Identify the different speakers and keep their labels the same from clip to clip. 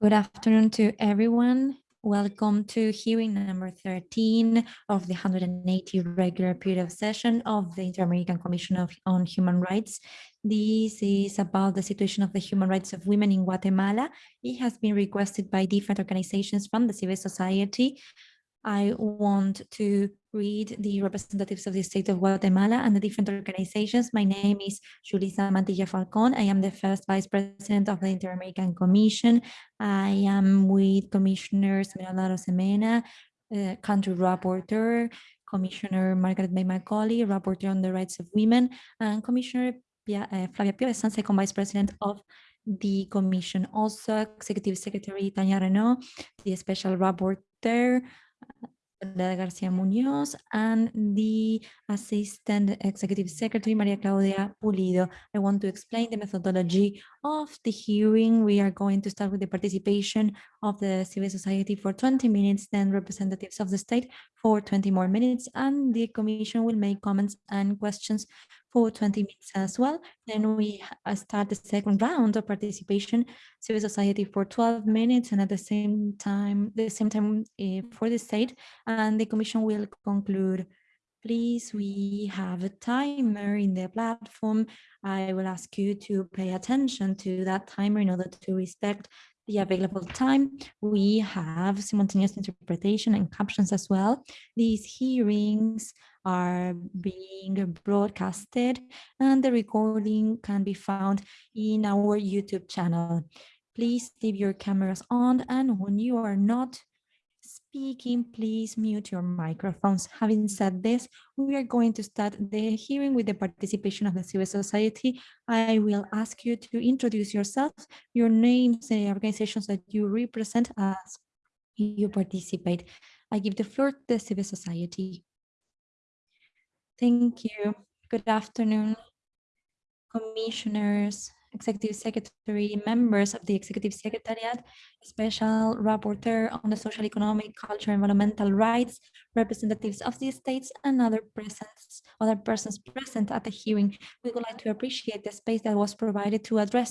Speaker 1: Good afternoon to everyone. Welcome to hearing number 13 of the 180 regular period of session of the Inter-American Commission of, on Human Rights. This is about the situation of the human rights of women in Guatemala. It has been requested by different organizations from the civil society I want to read the representatives of the state of Guatemala and the different organizations. My name is Julissa Mantilla Falcon. I am the first vice president of the Inter-American Commission. I am with Commissioners Esmeralda Arosemena, uh, country rapporteur, Commissioner Margarette May Macaulay, rapporteur on the rights of women, and Commissioner Pia, uh, Flavia Piovesan, second vice president of the commission. Also, Executive Secretary Tania Reneaum, the special rapporteur, Garcia Munoz and the Assistant Executive Secretary, Maria Claudia Pulido. I want to explain the methodology of the hearing. We are going to start with the participation of the civil society for 20 minutes, then representatives of the state for 20 more minutes, and the commission will make comments and questions for 20 minutes as well. Then we uh, start the second round of participation, civil society for 12 minutes, and at the same time, the same time uh, for the state, and the commission will conclude. Please, we have a timer in the platform. I will ask you to pay attention to that timer in order to respect the available time. We have simultaneous interpretation and captions as well. These hearings are being broadcasted and the recording can be found in our YouTube channel. Please leave your cameras on and when you are not speaking, please mute your microphones. Having said this, we are going to start the hearing with the participation of the civil society. I will ask you to introduce yourself, your names, the organizations that you represent as you participate. I give the floor to the civil society. Thank you. Good afternoon, commissioners, executive secretary, members of the executive secretariat, special rapporteur on the social, economic, cultural, environmental rights, representatives of the states, and other presence, other persons present at the hearing. We would like to appreciate the space that was provided to address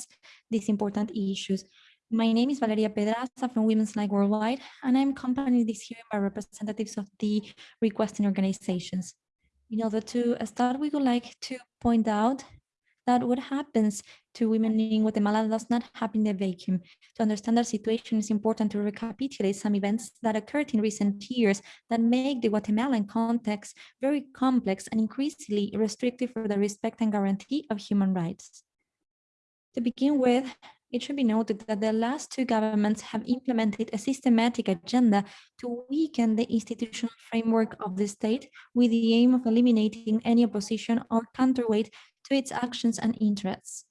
Speaker 1: these important issues. My name is Valeria Pedraza from Women's Link Worldwide, and I'm accompanied this hearing by representatives of the requesting organizations. In order to start, we would like to point out that what happens to women in Guatemala does not happen in a vacuum. To understand our situation, it's important to recapitulate some events that occurred in recent years that make the Guatemalan context very complex and increasingly restrictive for the respect and guarantee of human rights. To begin with, it should be noted that the last two governments have implemented a systematic agenda to weaken the institutional framework of the state with the aim of eliminating any opposition or counterweight to its actions and interests.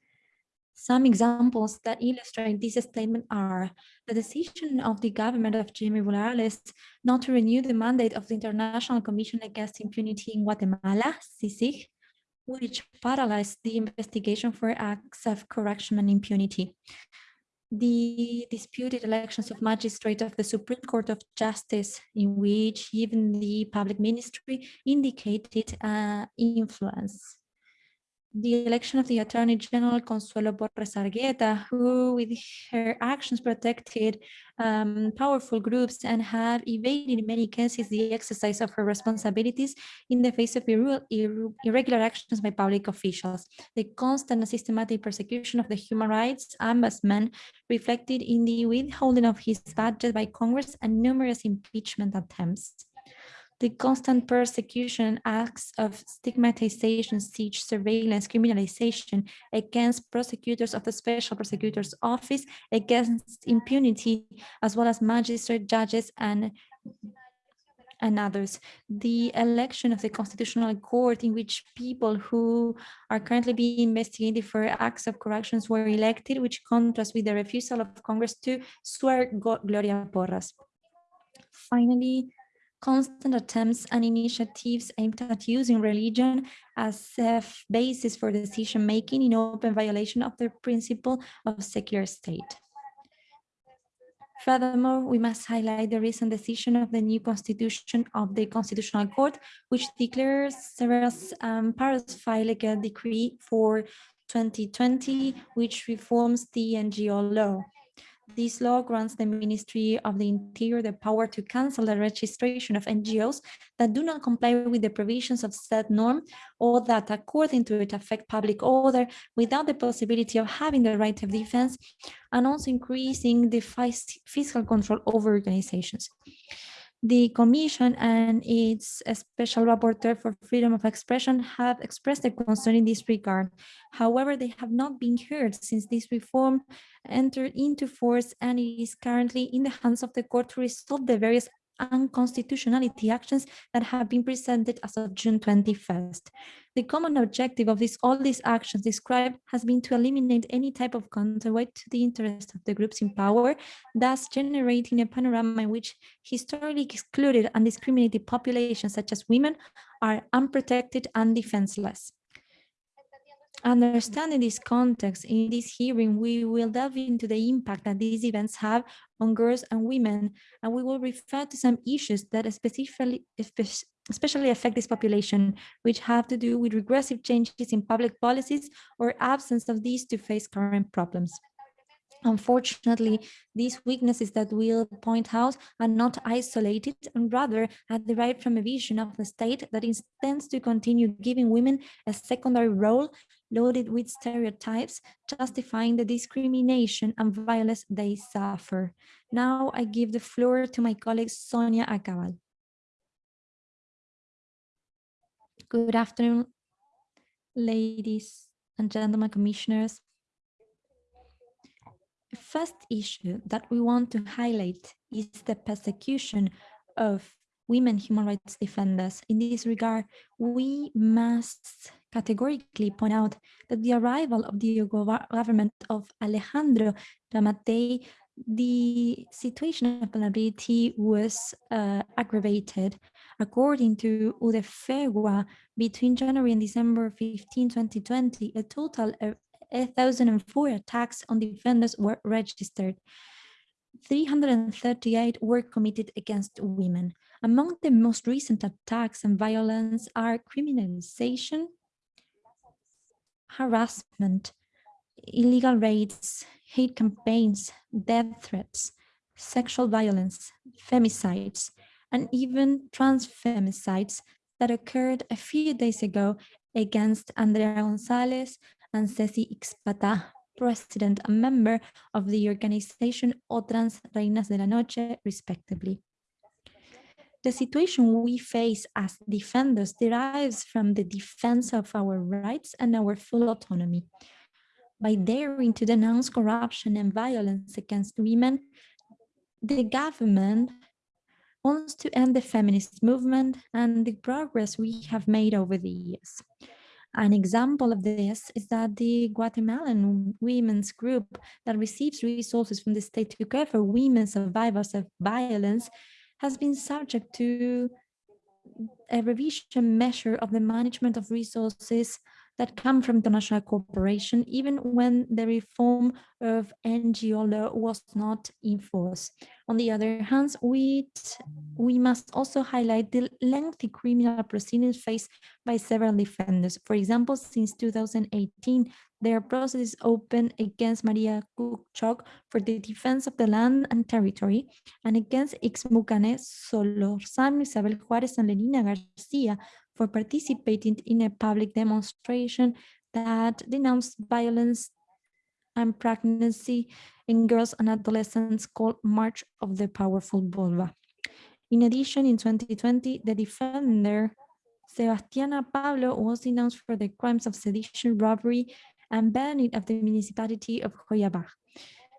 Speaker 1: Some examples that illustrate this statement are the decision of the government of Jimmy Morales not to renew the mandate of the International Commission Against Impunity in Guatemala, CICIG, which paralyzed the investigation for acts of corruption and impunity. The disputed elections of magistrate of the Supreme Court of Justice, in which even the public ministry indicated uh, influence the election of the Attorney General Consuelo Porras Argueta, who with her actions protected um, powerful groups and have evaded in many cases the exercise of her responsibilities in the face of ir ir irregular actions by public officials. The constant and systematic persecution of the human rights ombudsman reflected in the withholding of his budget by Congress and numerous impeachment attempts the constant persecution, acts of stigmatization, siege, surveillance, criminalization against prosecutors of the Special Prosecutor's Office, against impunity, as well as magistrate, judges, and and others. The election of the Constitutional Court in which people who are currently being investigated for acts of corruptions were elected, which contrasts with the refusal of Congress to swear Gloria Porras. Finally, constant attempts and initiatives aimed at using religion as a basis for decision-making in open violation of the principle of secular state. Furthermore, we must highlight the recent decision of the new constitution of the Constitutional Court, which declares several um, a decree for 2020, which reforms the NGO law. This law grants the Ministry of the Interior the power to cancel the registration of NGOs that do not comply with the provisions of said norm or that according to it affect public order without the possibility of having the right of defense and also increasing the fiscal control over organizations. The Commission and its Special Rapporteur for Freedom of Expression have expressed their concern in this regard. However, they have not been heard since this reform entered into force and it is currently in the hands of the court to resolve the various unconstitutionality actions that have been presented as of June 21st. The common objective of this, all these actions described has been to eliminate any type of counterweight to the interest of the groups in power, thus generating a panorama in which historically excluded and discriminated populations such as women are unprotected and defenseless. Understanding this context, in this hearing, we will delve into the impact that these events have on girls and women, and we will refer to some issues that especially, especially affect this population, which have to do with regressive changes in public policies or absence of these to face current problems. Unfortunately, these weaknesses that we'll point out are not isolated and rather are derived from a vision of the state that intends to continue giving women a secondary role loaded with stereotypes, justifying the discrimination and violence they suffer. Now I give the floor to my colleague Sonia Acabal. Good afternoon, ladies and gentlemen commissioners. The first issue that we want to highlight is the persecution of women human rights defenders. In this regard, we must categorically point out that the arrival of the government of Alejandro Giammattei, the situation of vulnerability was uh, aggravated. According to UDEFEGUA, between January and December 15, 2020, a total of 1,004 attacks on defenders were registered. 338 were committed against women. Among the most recent attacks and violence are criminalization, harassment, illegal raids, hate campaigns, death threats, sexual violence, femicides, and even trans femicides that occurred a few days ago against Andrea Gonzalez and Ceci Ixpata, president and member of the organization OTRANS Reinas de la Noche, respectively. The situation we face as defenders derives from the defense of our rights and our full autonomy. By daring to denounce corruption and violence against women, the government wants to end the feminist movement and the progress we have made over the years. An example of this is that the Guatemalan women's group that receives resources from the state to care for women survivors of violence has been subject to a revision measure of the management of resources that come from international cooperation, even when the reform of NGO law was not in force. On the other hand, we, we must also highlight the lengthy criminal proceedings faced by several defenders. For example, since 2018, there are processes open against Maria Cuc Choc for the defense of the land and territory, and against Ixmucane, Solorzano, Isabel Juarez, and Lenina Garcia for participating in a public demonstration that denounced violence and pregnancy in girls and adolescents called March of the Powerful Vulva. In addition, in 2020, the defender, Sebastiana Pablo, was denounced for the crimes of sedition, robbery, and banning of the municipality of Joyabaj.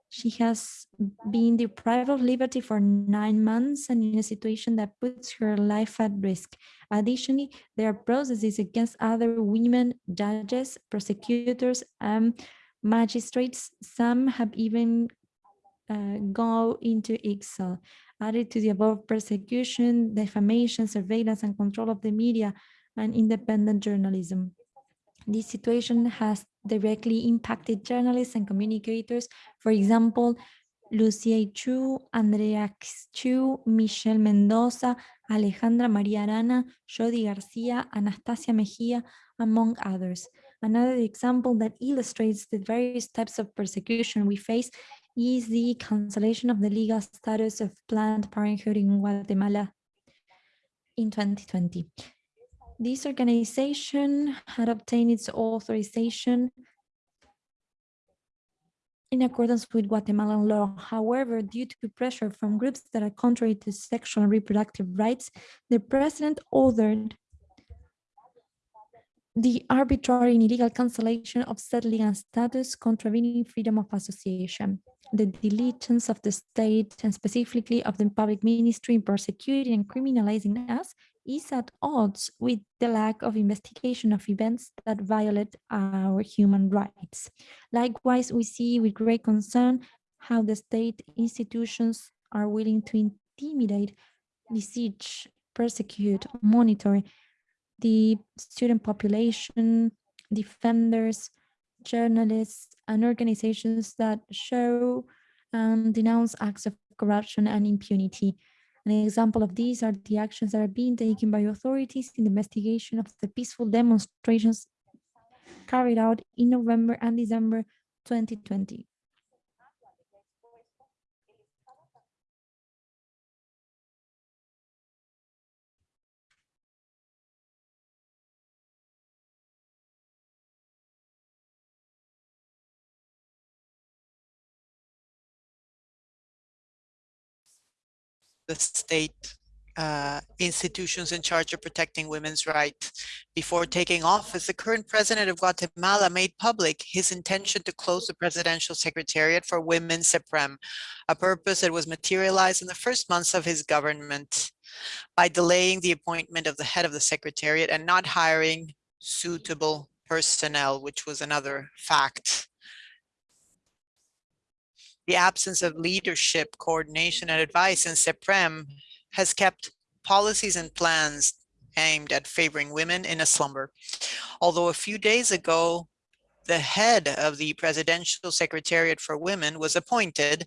Speaker 1: She has been deprived of liberty for nine months and in a situation that puts her life at risk. Additionally, there are processes against other women, judges, prosecutors, and magistrates. Some have even uh, go into exile. Added to the above persecution, defamation, surveillance, and control of the media and independent journalism. This situation has directly impacted journalists and communicators. For example, Lucia Chu, Andrea Chu, Michelle Mendoza, Alejandra María Arana, Jody Garcia, Anastasia Mejia, among others. Another example that illustrates the various types of persecution we face is the cancellation of the legal status of Planned Parenthood in Guatemala in 2020. This organization had obtained its authorization in accordance with Guatemalan law. However, due to pressure from groups that are contrary to sexual and reproductive rights, the president ordered the arbitrary and illegal cancellation of said legal status contravening freedom of association, the diligence of the state and specifically of the public ministry in persecuting and criminalizing us is at odds with the lack of investigation of events that violate our human rights. Likewise, we see with great concern how the state institutions are willing to intimidate, besiege, persecute, monitor the student population, defenders, journalists, and organizations that show and denounce acts of corruption and impunity. An example of these are the actions that are being taken by authorities in the investigation of the peaceful demonstrations carried out in November and December 2020.
Speaker 2: The state uh, institutions in charge of protecting women's rights. Before taking office, the current president of Guatemala made public his intention to close the Presidential Secretariat for Women SEPREM, a purpose that was materialized in the first months of his government by delaying the appointment of the head of the Secretariat and not hiring suitable personnel, which was another fact the absence of leadership, coordination, and advice in SEPREM has kept policies and plans aimed at favoring women in a slumber. Although a few days ago, the head of the Presidential Secretariat for Women was appointed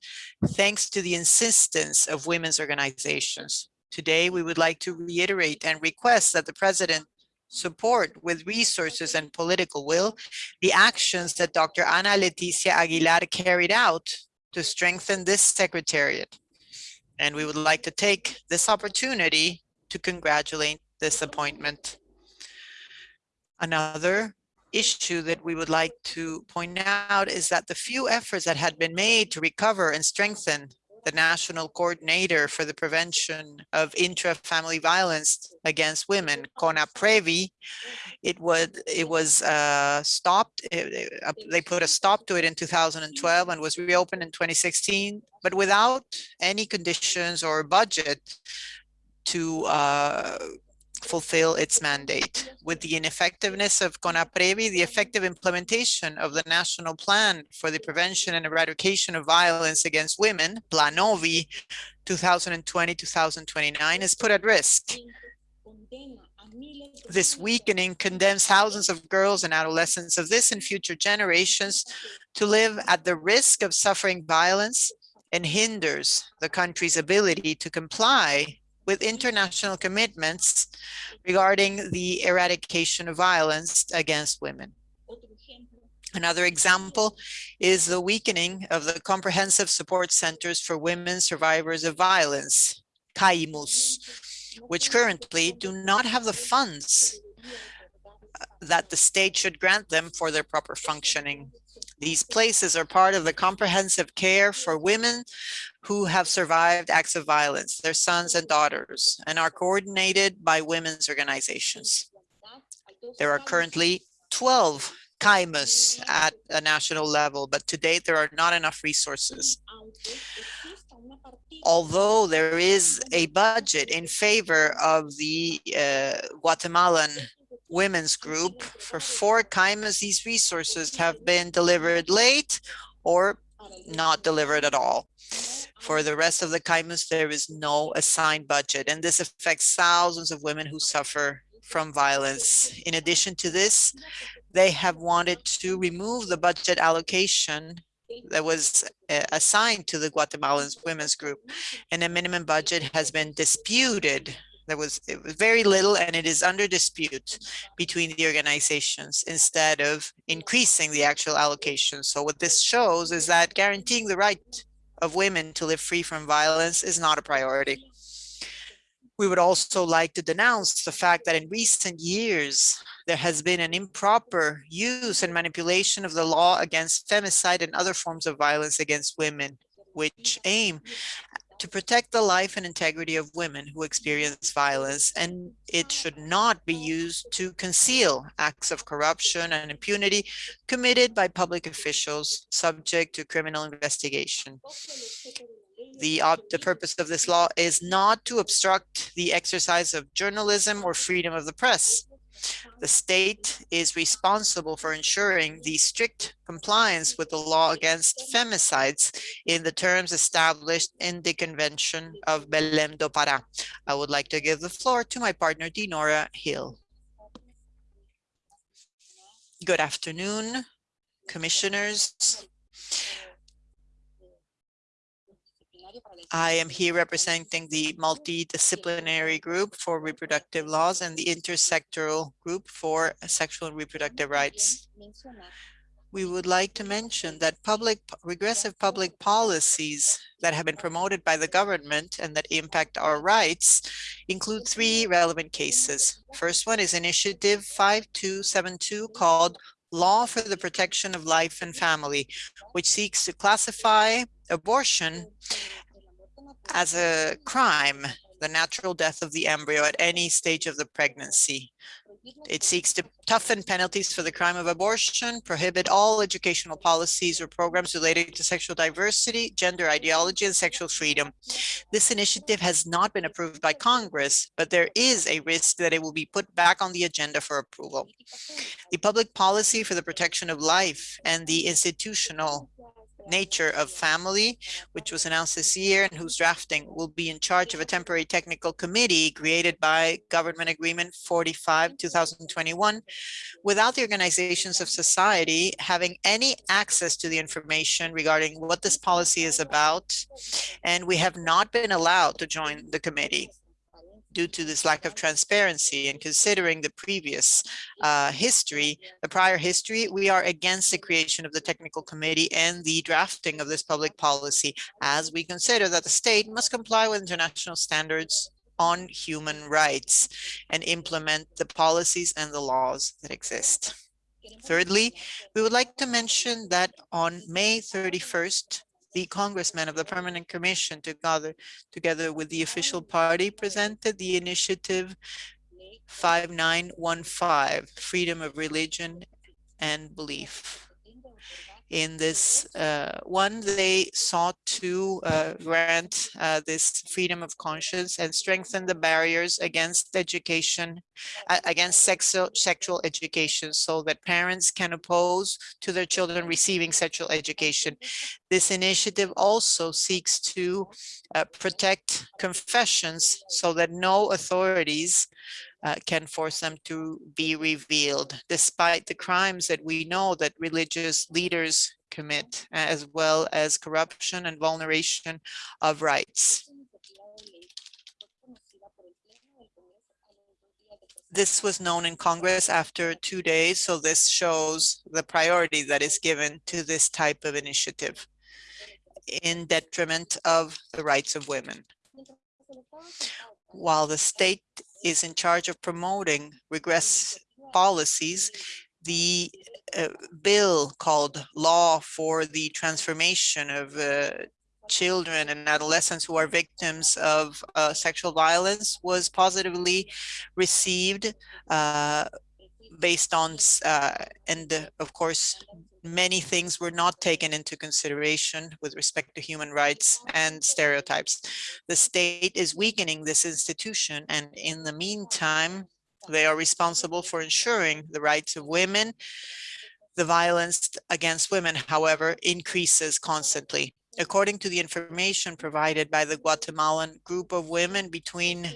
Speaker 2: thanks to the insistence of women's organizations. Today, we would like to reiterate and request that the president support with resources and political will the actions that Dr. Ana Leticia Aguilar carried out to strengthen this secretariat. And we would like to take this opportunity to congratulate this appointment. Another issue that we would like to point out is that the few efforts that had been made to recover and strengthen the National Coordinator for the Prevention of Intra-Family Violence Against Women, CONAPREVI, it was, it was uh, stopped. It, uh, they put a stop to it in 2012 and was reopened in 2016, but without any conditions or budget to uh, fulfill its mandate. With the ineffectiveness of CONAPREVI, the effective implementation of the National Plan for the Prevention and Eradication of Violence Against Women, PLANOVI 2020-2029, is put at risk. This weakening condemns thousands of girls and adolescents of this and future generations to live at the risk of suffering violence and hinders the country's ability to comply with international commitments regarding the eradication of violence against women. Another example is the weakening of the comprehensive support centers for women survivors of violence, CAIMUS, which currently do not have the funds uh, that the state should grant them for their proper functioning. These places are part of the comprehensive care for women who have survived acts of violence, their sons and daughters, and are coordinated by women's organizations. There are currently 12 CAIMUS at a national level, but to date there are not enough resources. Although there is a budget in favor of the uh, Guatemalan women's group, for four times these resources have been delivered late or not delivered at all. For the rest of the CAIMUS, there is no assigned budget, and this affects thousands of women who suffer from violence. In addition to this, they have wanted to remove the budget allocation that was uh, assigned to the Guatemalan women's group, and a minimum budget has been disputed there was, it was very little and it is under dispute between the organizations instead of increasing the actual allocation. So what this shows is that guaranteeing the right of women to live free from violence is not a priority. We would also like to denounce the fact that in recent years, there has been an improper use and manipulation of the law against femicide and other forms of violence against women, which aim to protect the life and integrity of women who experience violence, and it should not be used to conceal acts of corruption and impunity committed by public officials subject to criminal investigation. The, the purpose of this law is not to obstruct the exercise of journalism or freedom of the press. The state is responsible for ensuring the strict compliance with the law against femicides in the terms established in the Convention of Belém do Pará. I would like to give the floor to my partner, Dinora Hill. Good afternoon, commissioners. I am here representing the multidisciplinary group for reproductive laws and the intersectoral group for sexual and reproductive rights. We would like to mention that public regressive public policies that have been promoted by the government and that impact our rights include three relevant cases. First one is Initiative 5272 called Law for the Protection of Life and Family, which seeks to classify abortion as a crime, the natural death of the embryo at any stage of the pregnancy. It seeks to toughen penalties for the crime of abortion, prohibit all educational policies or programs related to sexual diversity, gender ideology, and sexual freedom. This initiative has not been approved by Congress, but there is a risk that it will be put back on the agenda for approval. The public policy for the protection of life and the institutional nature of family, which was announced this year and whose drafting will be in charge of a temporary technical committee created by Government Agreement 45 2021 without the organizations of society having any access to the information regarding what this policy is about. And we have not been allowed to join the committee due to this lack of transparency and considering the previous uh, history, the prior history, we are against the creation of the technical committee and the drafting of this public policy as we consider that the state must comply with international standards on human rights and implement the policies and the laws that exist. Thirdly, we would like to mention that on May 31st, the congressmen of the Permanent Commission together, together with the official party presented the initiative 5915, freedom of religion and belief in this uh, one, they sought to uh, grant uh, this freedom of conscience and strengthen the barriers against education, against sexual, sexual education so that parents can oppose to their children receiving sexual education. This initiative also seeks to uh, protect confessions so that no authorities uh, can force them to be revealed, despite the crimes that we know that religious leaders commit, as well as corruption and vulneration of rights. This was known in Congress after two days, so this shows the priority that is given to this type of initiative in detriment of the rights of women. While the state is in charge of promoting regress policies, the uh, bill called Law for the Transformation of uh, Children and Adolescents who are victims of uh, sexual violence was positively received uh, based on, uh, and of course, many things were not taken into consideration with respect to human rights and stereotypes. The state is weakening this institution and in the meantime, they are responsible for ensuring the rights of women. The violence against women, however, increases constantly. According to the information provided by the Guatemalan group of women between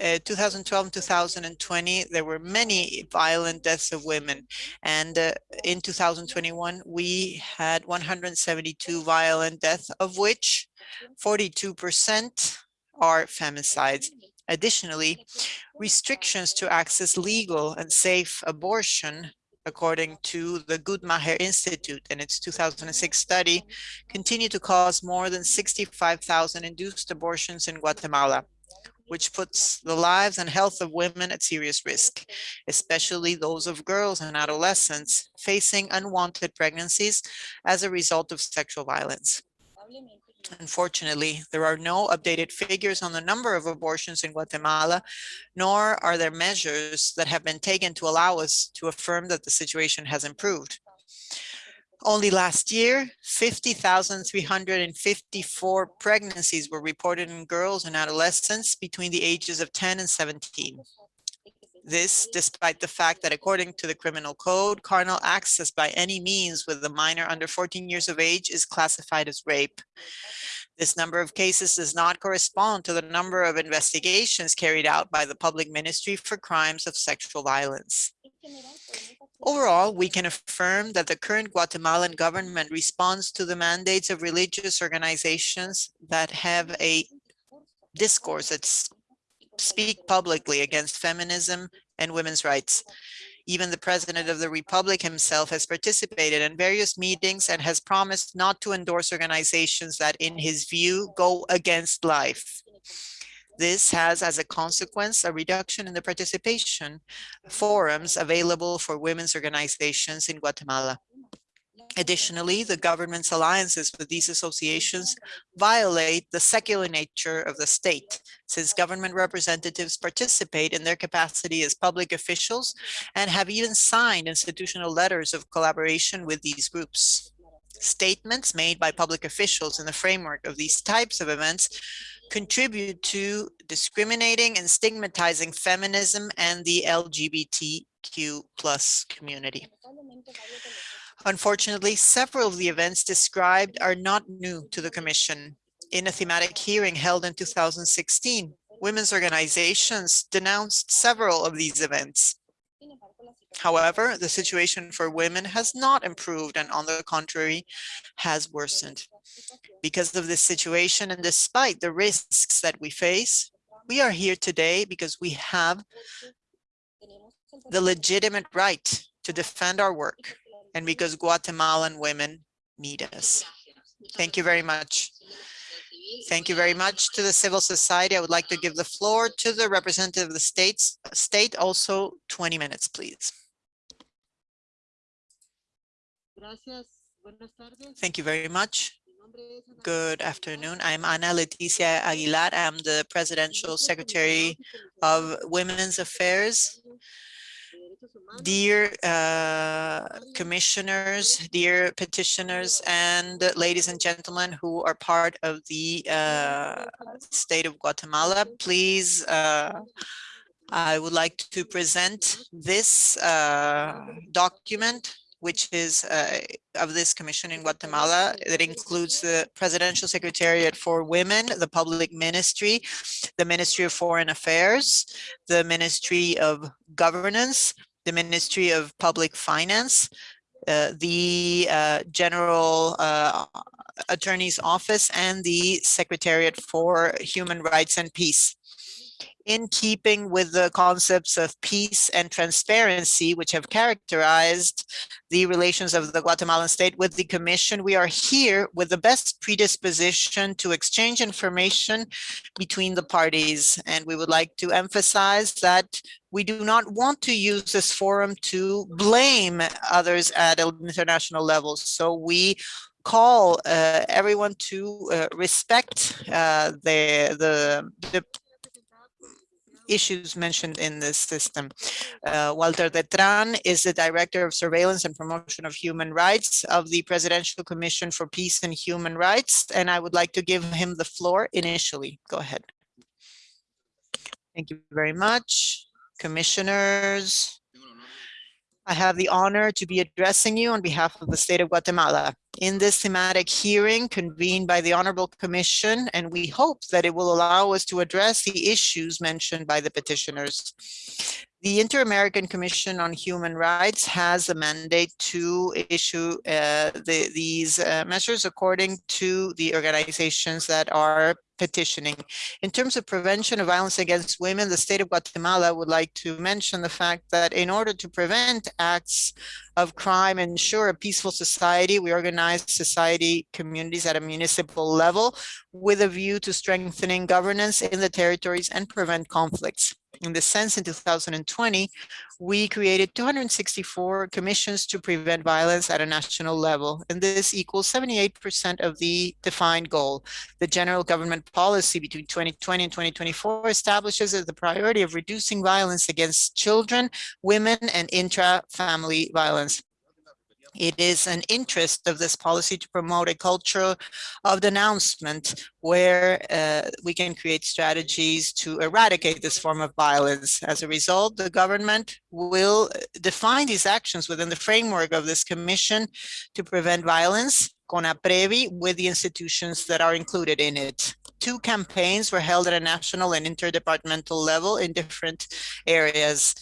Speaker 2: uh, 2012 and 2020, there were many violent deaths of women. And uh, in 2021, we had 172 violent deaths, of which 42% are femicides. Additionally, restrictions to access legal and safe abortion according to the Guttmacher Institute and its 2006 study, continue to cause more than 65,000 induced abortions in Guatemala, which puts the lives and health of women at serious risk, especially those of girls and adolescents facing unwanted pregnancies as a result of sexual violence. Unfortunately, there are no updated figures on the number of abortions in Guatemala, nor are there measures that have been taken to allow us to affirm that the situation has improved. Only last year, 50,354 pregnancies were reported in girls and adolescents between the ages of 10 and 17. This despite the fact that according to the criminal code, carnal access by any means with a minor under 14 years of age is classified as rape. This number of cases does not correspond to the number of investigations carried out by the public ministry for crimes of sexual violence. Overall, we can affirm that the current Guatemalan government responds to the mandates of religious organizations that have a discourse that speak publicly against feminism and women's rights. Even the president of the republic himself has participated in various meetings and has promised not to endorse organizations that, in his view, go against life. This has as a consequence a reduction in the participation forums available for women's organizations in Guatemala. Additionally, the government's alliances with these associations violate the secular nature of the state, since government representatives participate in their capacity as public officials and have even signed institutional letters of collaboration with these groups. Statements made by public officials in the framework of these types of events contribute to discriminating and stigmatizing feminism and the LGBTQ plus community. Unfortunately, several of the events described are not new to the Commission. In a thematic hearing held in 2016, women's organizations denounced several of these events. However, the situation for women has not improved and on the contrary has worsened. Because of this situation and despite the risks that we face, we are here today because we have the legitimate right to defend our work and because Guatemalan women need us. Thank you very much. Thank you very much to the civil society. I would like to give the floor to the representative of the states, state also 20 minutes, please. Thank you very much. Good afternoon. I'm Ana Leticia Aguilar. I'm the Presidential Secretary of Women's Affairs Dear uh, commissioners, dear petitioners, and ladies and gentlemen who are part of the uh, state of Guatemala, please, uh, I would like to present this uh, document which is uh, of this commission in Guatemala that includes the Presidential Secretariat for Women, the Public Ministry, the Ministry of Foreign Affairs, the Ministry of Governance, the Ministry of Public Finance, uh, the uh, General uh, Attorney's Office, and the Secretariat for Human Rights and Peace in keeping with the concepts of peace and transparency, which have characterized the relations of the Guatemalan state with the Commission, we are here with the best predisposition to exchange information between the parties. And we would like to emphasize that we do not want to use this forum to blame others at an international level. So we call uh, everyone to uh, respect uh, the, the, the issues mentioned in this system. Uh, Walter Detran is the Director of Surveillance and Promotion of Human Rights of the Presidential Commission for Peace and Human Rights, and I would like to give him the floor initially. Go ahead. Thank you very much, commissioners, I have the honor to be addressing you on behalf of the state of Guatemala in this thematic hearing convened by the Honorable Commission, and we hope that it will allow us to address the issues mentioned by the petitioners. The Inter-American Commission on Human Rights has a mandate to issue uh, the, these uh, measures according to the organizations that are petitioning. In terms of prevention of violence against women, the state of Guatemala would like to mention the fact that in order to prevent acts of crime and ensure a peaceful society, we organize society communities at a municipal level with a view to strengthening governance in the territories and prevent conflicts. In this sense, in 2020, we created 264 commissions to prevent violence at a national level, and this equals 78% of the defined goal. The general government policy between 2020 and 2024 establishes the priority of reducing violence against children, women, and intra-family violence. It is an interest of this policy to promote a culture of denouncement where uh, we can create strategies to eradicate this form of violence. As a result, the government will define these actions within the framework of this commission to prevent violence, CONAPREVI, with the institutions that are included in it. Two campaigns were held at a national and interdepartmental level in different areas.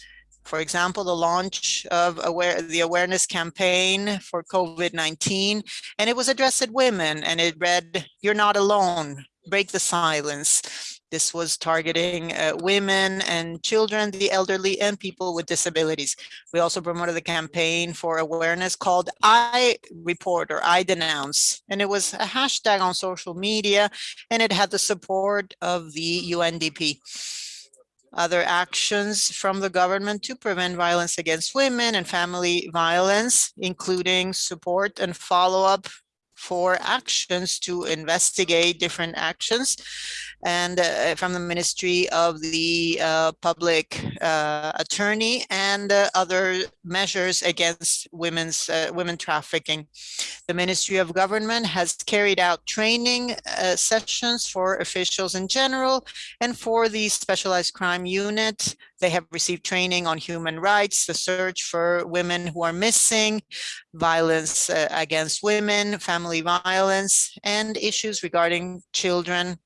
Speaker 2: For example, the launch of aware, the awareness campaign for COVID-19, and it was addressed at women and it read, you're not alone, break the silence. This was targeting uh, women and children, the elderly, and people with disabilities. We also promoted the campaign for awareness called I Report or I Denounce. And it was a hashtag on social media, and it had the support of the UNDP other actions from the government to prevent violence against women and family violence, including support and follow-up for actions to investigate different actions and uh, from the Ministry of the uh, Public uh, Attorney and uh, other measures against women's uh, women trafficking. The Ministry of Government has carried out training uh, sessions for officials in general and for the specialized crime unit. They have received training on human rights, the search for women who are missing, violence against women, family violence, and issues regarding children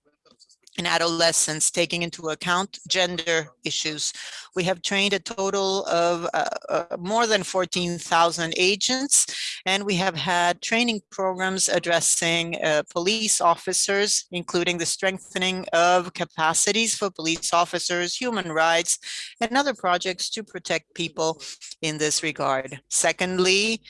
Speaker 2: and adolescents, taking into account gender issues. We have trained a total of uh, uh, more than 14,000 agents, and we have had training programs addressing uh, police officers, including the strengthening of capacities for police officers, human rights, and other projects to protect people in this regard. Secondly,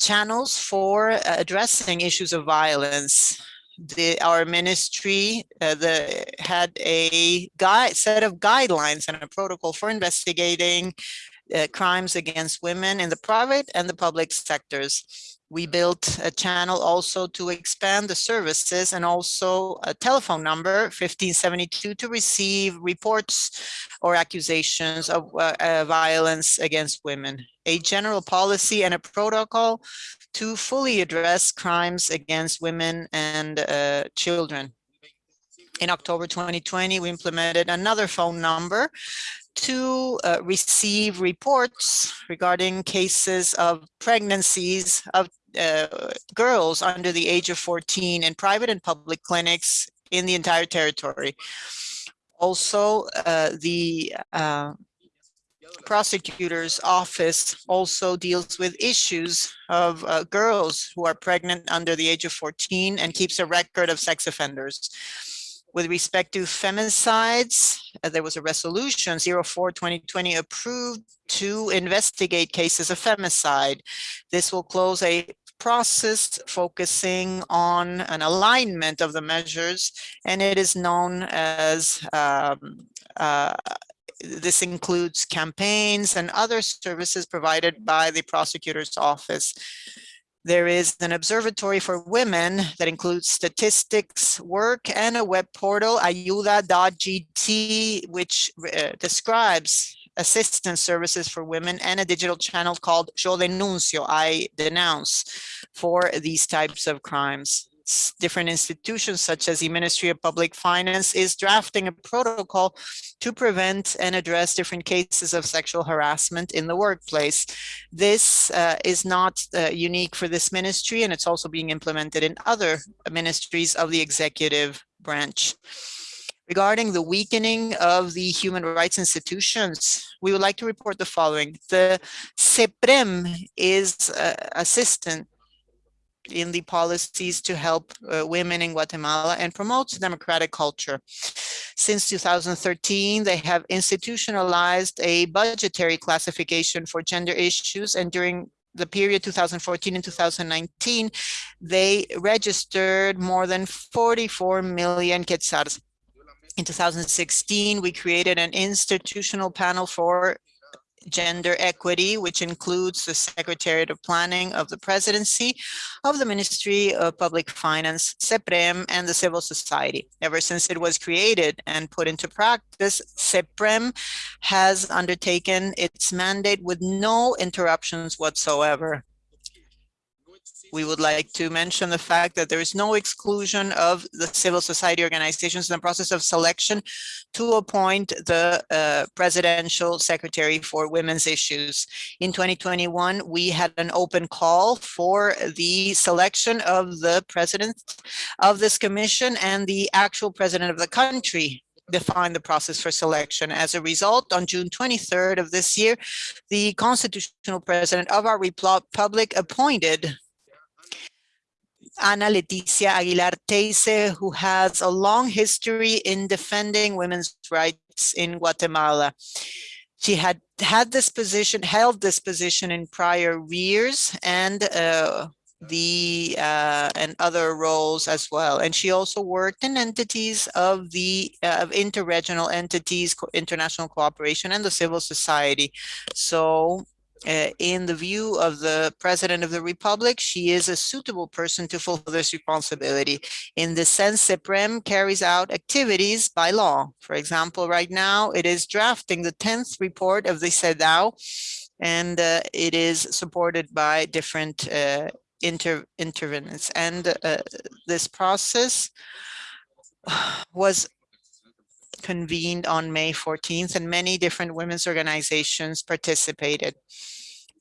Speaker 2: channels for addressing issues of violence the our ministry uh, the had a guide set of guidelines and a protocol for investigating uh, crimes against women in the private and the public sectors. We built a channel also to expand the services and also a telephone number 1572 to receive reports or accusations of uh, uh, violence against women. A general policy and a protocol to fully address crimes against women and uh, children. In October 2020, we implemented another phone number to uh, receive reports regarding cases of pregnancies of uh, girls under the age of 14 in private and public clinics in the entire territory. Also, uh, the uh, prosecutor's office also deals with issues of uh, girls who are pregnant under the age of 14 and keeps a record of sex offenders. With respect to femicides, uh, there was a resolution 04-2020 approved to investigate cases of femicide. This will close a process focusing on an alignment of the measures, and it is known as um, uh, this includes campaigns and other services provided by the prosecutor's office. There is an observatory for women that includes statistics work and a web portal, ayuda.gt, which uh, describes assistance services for women and a digital channel called Yo Denuncio, I Denounce, for these types of crimes different institutions such as the Ministry of Public Finance is drafting a protocol to prevent and address different cases of sexual harassment in the workplace. This uh, is not uh, unique for this ministry and it's also being implemented in other ministries of the executive branch. Regarding the weakening of the human rights institutions, we would like to report the following. The SEPREM is uh, assistant in the policies to help uh, women in Guatemala and promotes democratic culture. Since 2013, they have institutionalized a budgetary classification for gender issues and during the period 2014 and 2019, they registered more than 44 million quetzals. In 2016, we created an institutional panel for gender equity, which includes the Secretariat of Planning of the Presidency of the Ministry of Public Finance, SEPREM, and the civil society. Ever since it was created and put into practice, SEPREM has undertaken its mandate with no interruptions whatsoever we would like to mention the fact that there is no exclusion of the civil society organizations in the process of selection to appoint the uh, presidential secretary for women's issues. In 2021, we had an open call for the selection of the president of this commission and the actual president of the country define the process for selection. As a result, on June 23rd of this year, the constitutional president of our republic appointed Ana Leticia Aguilar Theissen, who has a long history in defending women's rights in Guatemala. She had had this position, held this position in prior years and uh, the uh, and other roles as well. And she also worked in entities of the uh, of interregional entities, international cooperation and the civil society. So uh, in the view of the president of the republic, she is a suitable person to fulfill this responsibility. In the sense, SEPREM carries out activities by law. For example, right now it is drafting the 10th report of the CEDAW, and uh, it is supported by different uh, inter intervenants. And uh, this process was convened on May 14th and many different women's organizations participated.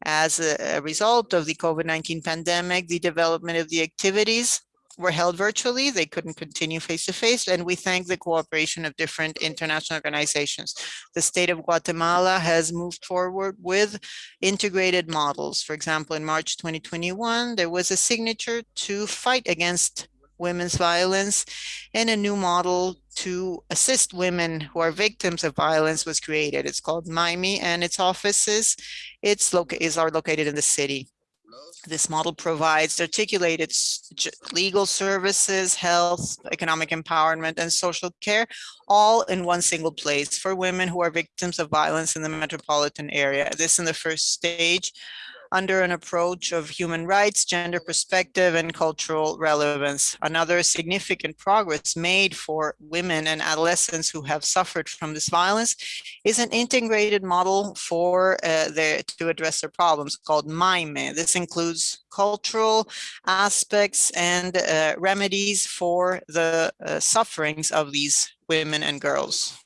Speaker 2: As a, result of the COVID-19 pandemic, the development of the activities were held virtually. They couldn't continue face-to-face, -face, and we thank the cooperation of different international organizations. The state of Guatemala has moved forward with integrated models. For example, in March 2021, there was a signature to fight against women's violence and a new model to assist women who are victims of violence was created. It's called MAIMI and its offices it's is are located in the city. This model provides articulated legal services, health, economic empowerment, and social care, all in one single place for women who are victims of violence in the metropolitan area. This in the first stage under an approach of human rights, gender perspective, and cultural relevance. Another significant progress made for women and adolescents who have suffered from this violence is an integrated model for uh, their, to address their problems called MIME. This includes cultural aspects and uh, remedies for the uh, sufferings of these women and girls.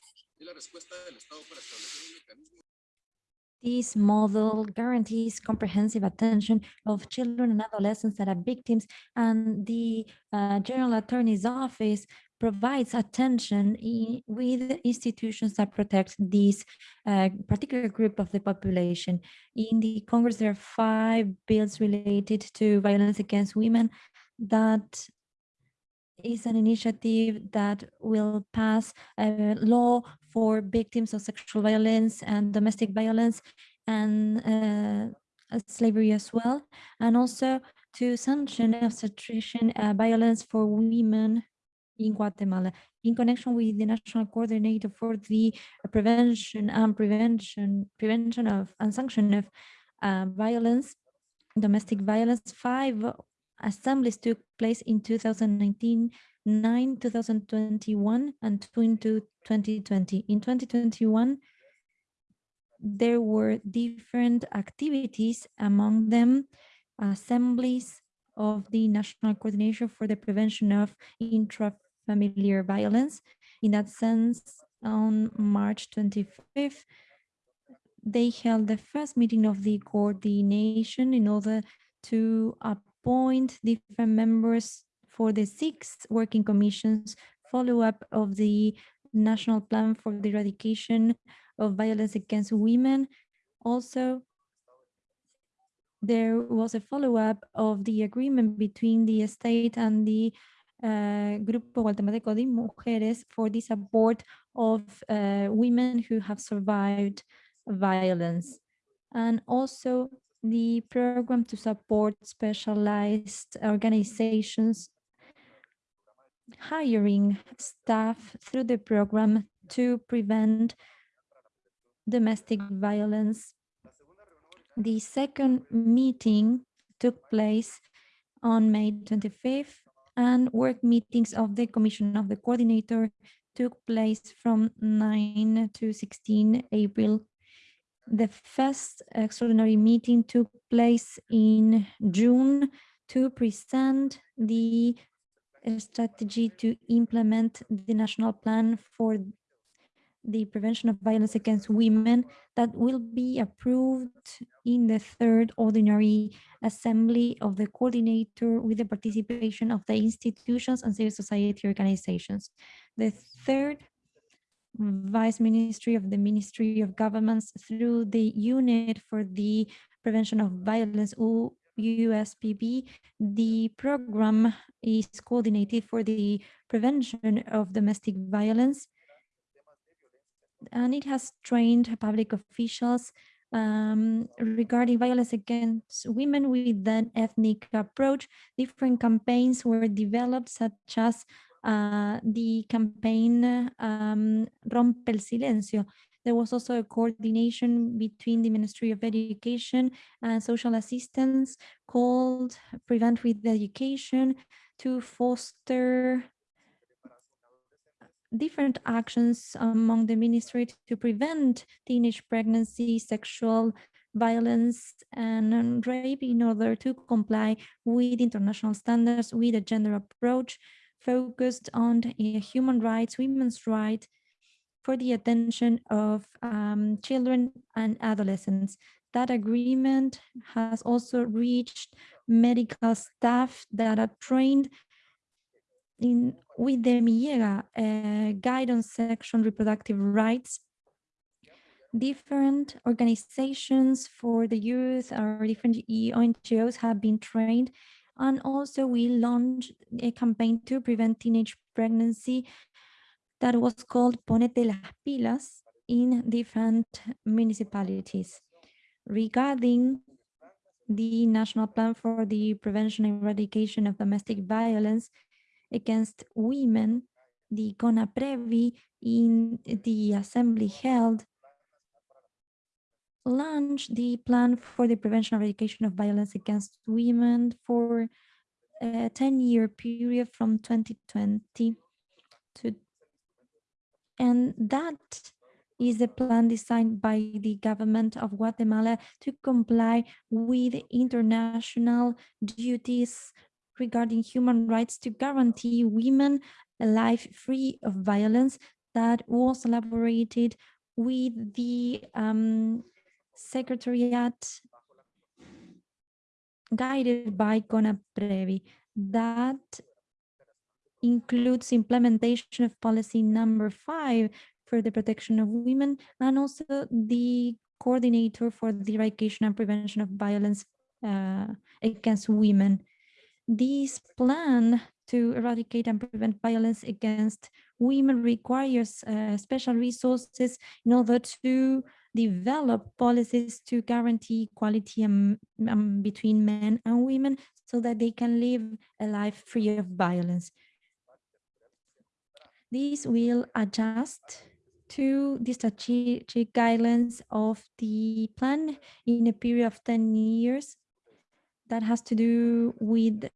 Speaker 1: This model guarantees comprehensive attention of children and adolescents that are victims and the uh, General Attorney's Office provides attention in, with institutions that protect this uh, particular group of the population. In the Congress, there are five bills related to violence against women that is an initiative that will pass a law for victims of sexual violence and domestic violence and uh, slavery as well, and also to sanction obstetrician uh, violence for women in Guatemala in connection with the National Coordinator for the Prevention and Prevention Prevention of and Sanction of uh, Violence, Domestic Violence. Five assemblies took place in 2019 9 2021 and 2 into 2020 in 2021 there were different activities among them assemblies of the national coordination for the prevention of intrafamiliar violence. In that sense on march 25th they held the first meeting of the coordination in order to appoint different members for the six working commissions follow-up of the national plan for the eradication of violence against women. Also, there was a follow-up of the agreement between the state and the uh, Grupo Guatemalteco de Mujeres for the support of uh, women who have survived violence. And also the program to support specialized organizations hiring staff through the program to prevent domestic violence. The second meeting took place on May 25th and work meetings of the Commission of the Coordinator took place from 9 to 16 April. The first extraordinary meeting took place in June to present the strategy to implement the national plan for the prevention of violence against women that will be approved in the third ordinary assembly of the coordinator with the participation of the institutions and civil society organizations. The third vice ministry of the Ministry of Governments through the unit for the prevention of violence USPB, the program is coordinated for the prevention of domestic violence and it has trained public officials um, regarding violence against women with an ethnic approach. Different campaigns were developed, such as uh, the campaign um, Rompe el Silencio. There was also a coordination between the Ministry of Education and Social Assistance called Prevent with Education to foster different actions among the ministry to prevent teenage pregnancy, sexual violence and rape in order to comply with international standards with a gender approach focused on human rights, women's rights for the attention of um, children and adolescents. That agreement has also reached medical staff that are trained in with the MIEGA uh, guidance section reproductive rights different organizations for the youth or different NGOs have been trained and also we launched a campaign to prevent teenage pregnancy that was called Ponete las pilas in different municipalities. Regarding the National Plan for the Prevention and Eradication of Domestic Violence, against women, the CONAPREVI in the assembly held launched the plan for the prevention of eradication of violence against women for a 10-year period from 2020 to and that is a plan designed by the government of Guatemala to comply with international duties regarding human rights to guarantee women a life free of violence that was elaborated with the um, Secretariat guided by CONAPREVI that includes implementation of policy number five for the protection of women and also the coordinator for the eradication and prevention of violence uh, against women. This plan to eradicate and prevent violence against women requires uh, special resources in order to develop policies to guarantee equality um, um, between men and women so that they can live a life free of violence. This will adjust to the strategic guidelines of the plan in a period of 10 years that has to do with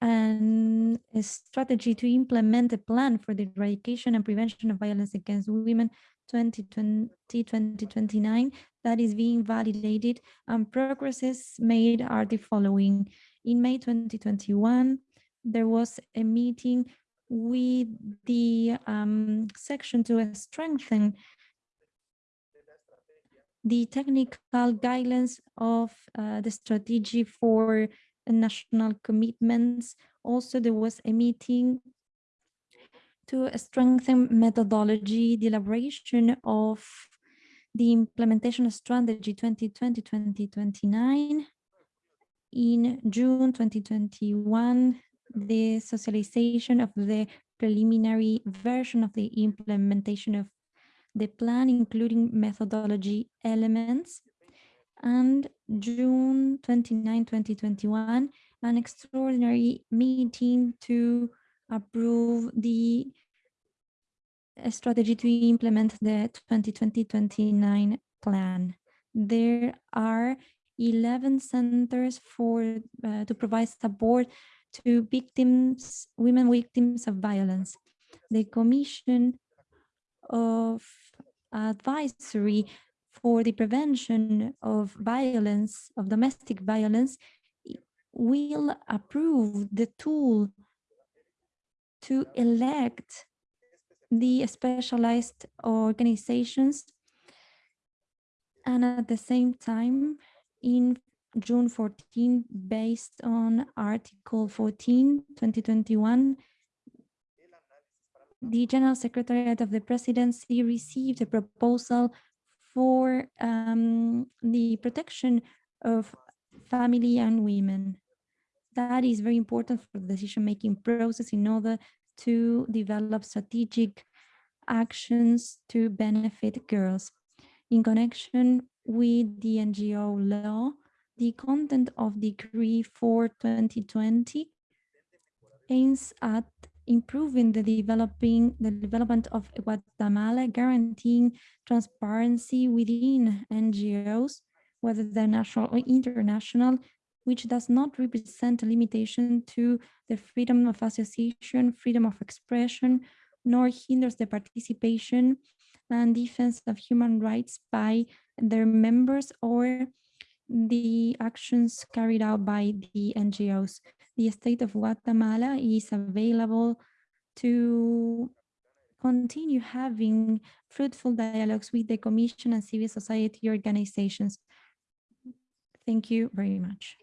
Speaker 1: and a strategy to implement a plan for the eradication and prevention of violence against women 2020-2029 that is being validated and progresses made are the following. In May 2021, there was a meeting with the um, section to strengthen the technical guidelines of uh, the strategy for national commitments. Also, there was a meeting to strengthen methodology, the elaboration of the implementation strategy 2020-2029 in June 2021, the socialization of the preliminary version of the implementation of the plan, including methodology elements, and June 29, 2021, an extraordinary meeting to approve the strategy to implement the 2020-29 plan. There are 11 centers for uh, to provide support to victims, women victims of violence. The Commission of Advisory for the Prevention of Violence, of Domestic Violence, will approve the tool to elect the specialized organizations. And at the same time in June 14 based on article 14 2021 the general secretariat of the presidency received a proposal for um, the protection of family and women that is very important for the decision-making process in order to develop strategic actions to benefit girls. In connection with the NGO law, the content of Decree 4 2020 aims at improving the developing the development of Guatemala, guaranteeing transparency within NGOs, whether they're national or international, which does not represent a limitation to the freedom of association, freedom of expression, nor hinders the participation and defense of human rights by their members or the actions carried out by the NGOs. The state of Guatemala is available to continue having fruitful dialogues with the Commission and civil society organizations. Thank you very much.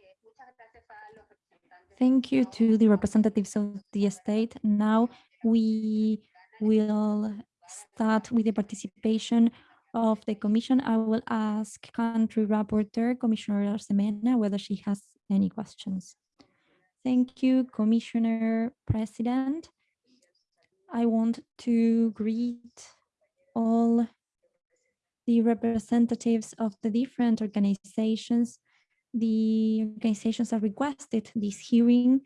Speaker 1: Thank you to the representatives of the state. Now we will start with the participation of the commission. I will ask country rapporteur, Commissioner Arosemena, whether she has any questions. Thank you, Commissioner President. I want to greet all the representatives of the different organizations the organizations that requested this hearing,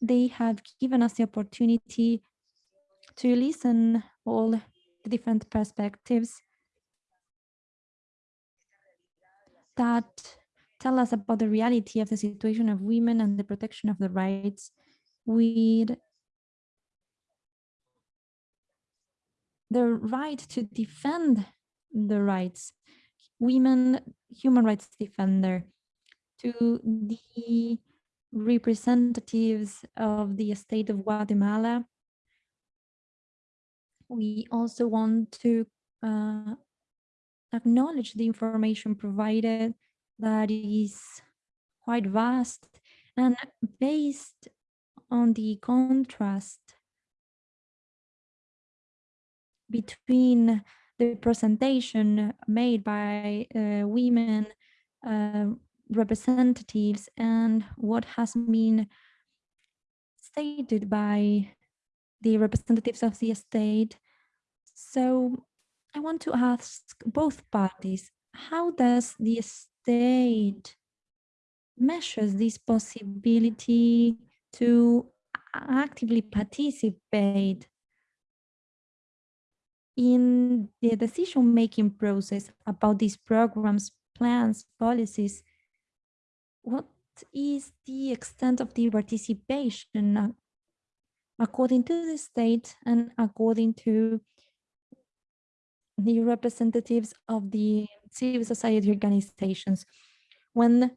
Speaker 1: they have given us the opportunity to listen all the different perspectives that tell us about the reality of the situation of women and the protection of the rights with the right to defend the rights women human rights defender, to the representatives of the state of Guatemala. We also want to uh, acknowledge the information provided that is quite vast and based on the contrast between the presentation made by uh, women uh, representatives and what has been stated by the representatives of the state. So I want to ask both parties, how does the state measures this possibility to actively participate in the decision-making process about these programs, plans, policies, what is the extent of the participation uh, according to the state and according to the representatives of the civil society organizations? When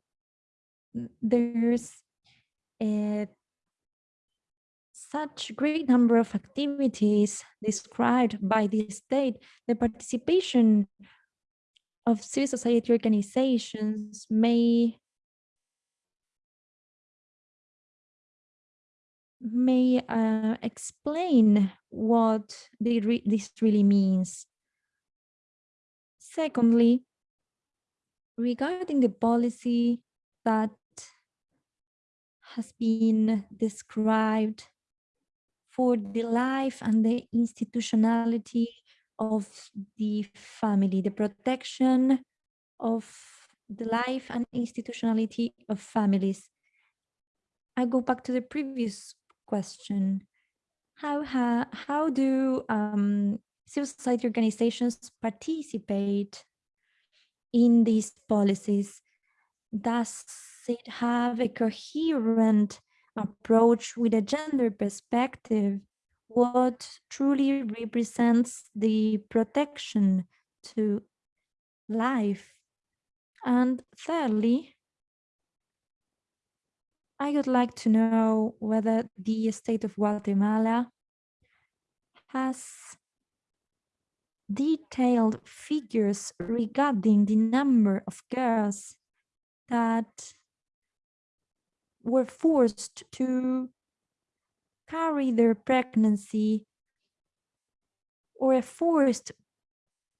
Speaker 1: there's a such great number of activities described by the state, the participation of civil society organizations may may uh, explain what re this really means. Secondly, regarding the policy that has been described for the life and the institutionality of the family, the protection of the life and institutionality of families. I go back to the previous question. How, ha, how do um, civil society organizations participate in these policies? Does it have a coherent approach with a gender perspective? What truly represents the protection to life? And thirdly, I would like to know whether the state of Guatemala has detailed figures regarding the number of girls that were forced to carry their pregnancy or a forced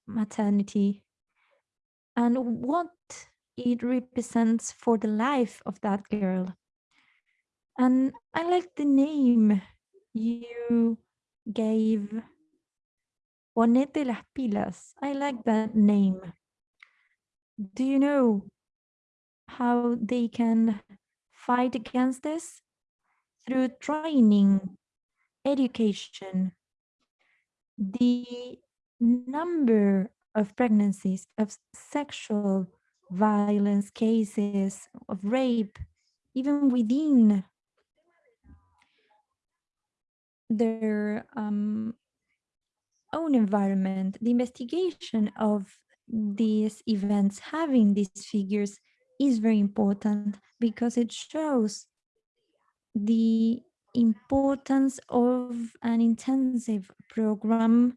Speaker 1: maternity and what it represents for the life of that girl. And I like the name you gave Ponete las pilas. I like that name. Do you know how they can fight against this? Through training, education, the number of pregnancies, of sexual violence cases, of rape, even within their um, own environment, the investigation of these events, having these figures is very important because it shows the importance of an intensive program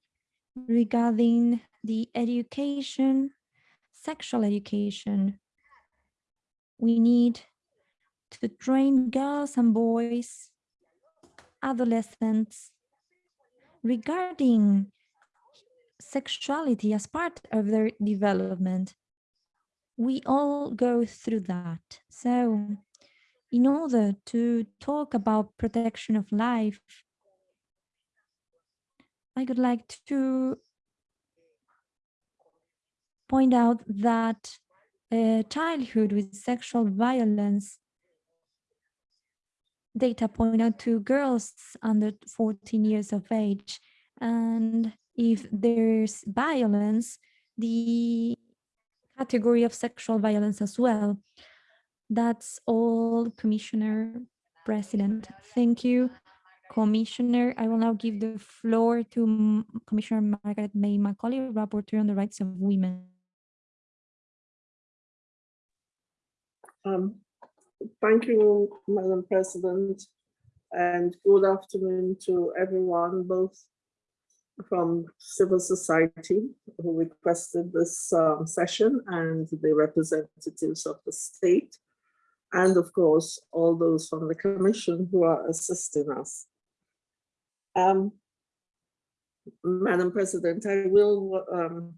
Speaker 1: regarding the education, sexual education. We need to train girls and boys, adolescents, regarding sexuality as part of their development. We all go through that. So in order to talk about protection of life, I would like to point out that uh, childhood with sexual violence data point out to girls under 14 years of age and if there's violence, the category of sexual violence as well. That's all, Commissioner President. Thank you, Commissioner. I will now give the floor to Commissioner Margarette May Macaulay, Rapporteur on the Rights of Women.
Speaker 3: Um, thank you, Madam President, and good afternoon to everyone, both from civil society who requested this um, session and the representatives of the state and of course all those from the commission who are assisting us. Um, Madam President, I will um,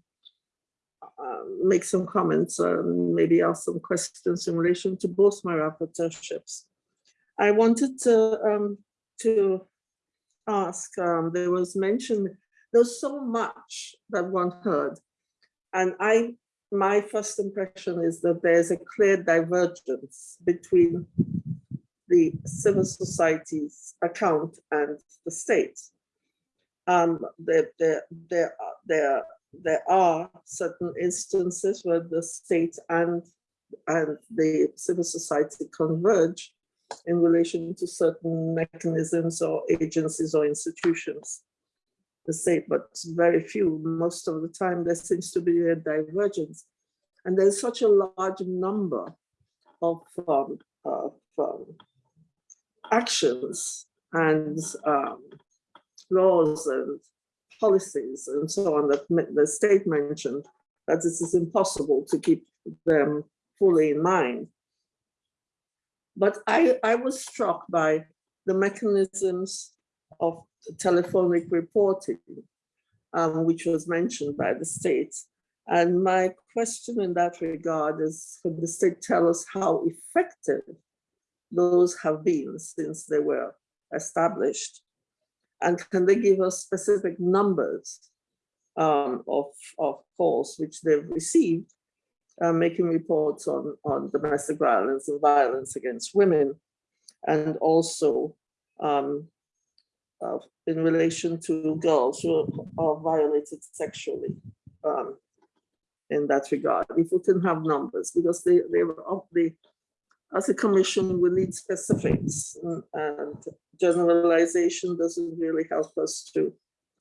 Speaker 3: uh, make some comments, um, maybe ask some questions in relation to both my rapporteurships. I wanted to, um, to ask, um, there was mention there's so much that one heard. And I, my first impression is that there's a clear divergence between the civil society's account and the state. Um, there, there, there, there, there are certain instances where the state and, and the civil society converge in relation to certain mechanisms or agencies or institutions the same, but very few. Most of the time, there seems to be a divergence. And there's such a large number of, um, of um, actions and um, laws and policies and so on that the state mentioned that it is impossible to keep them fully in mind. But I, I was struck by the mechanisms of telephonic reporting, um, which was mentioned by the state. And my question in that regard is, can the state tell us how effective those have been since they were established? And can they give us specific numbers um, of, of calls which they've received, uh, making reports on, on domestic violence and violence against women, and also um, uh, in relation to girls who are violated sexually um, in that regard. If we can have numbers, because they, they were of the, as a commission, we need specifics and, and generalization doesn't really help us to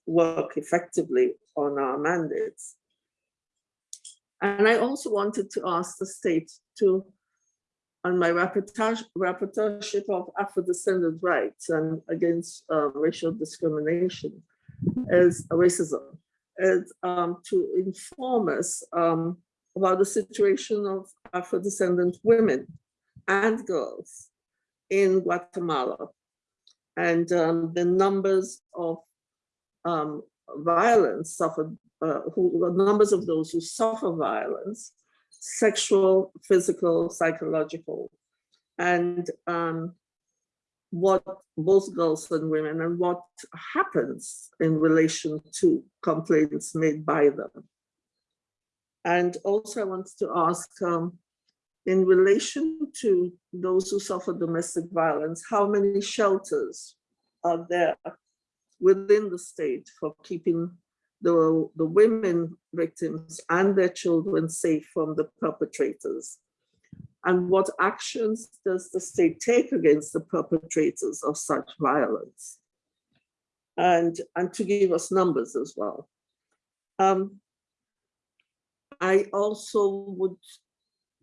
Speaker 3: work effectively on our mandates. And I also wanted to ask the state to, on my rapporteur, rapporteurship of Afro-descendant rights and against uh, racial discrimination, is racism, is um, to inform us um, about the situation of Afro-descendant women and girls in Guatemala and um, the numbers of um, violence suffered, uh, who, the numbers of those who suffer violence, sexual, physical, psychological, and um, what both girls and women and what happens in relation to complaints made by them. And also I want to ask, um, in relation to those who suffer domestic violence, how many shelters are there within the state for keeping the, the women victims and their children safe from the perpetrators? And what actions does the state take against the perpetrators of such violence? And, and to give us numbers as well. Um, I also would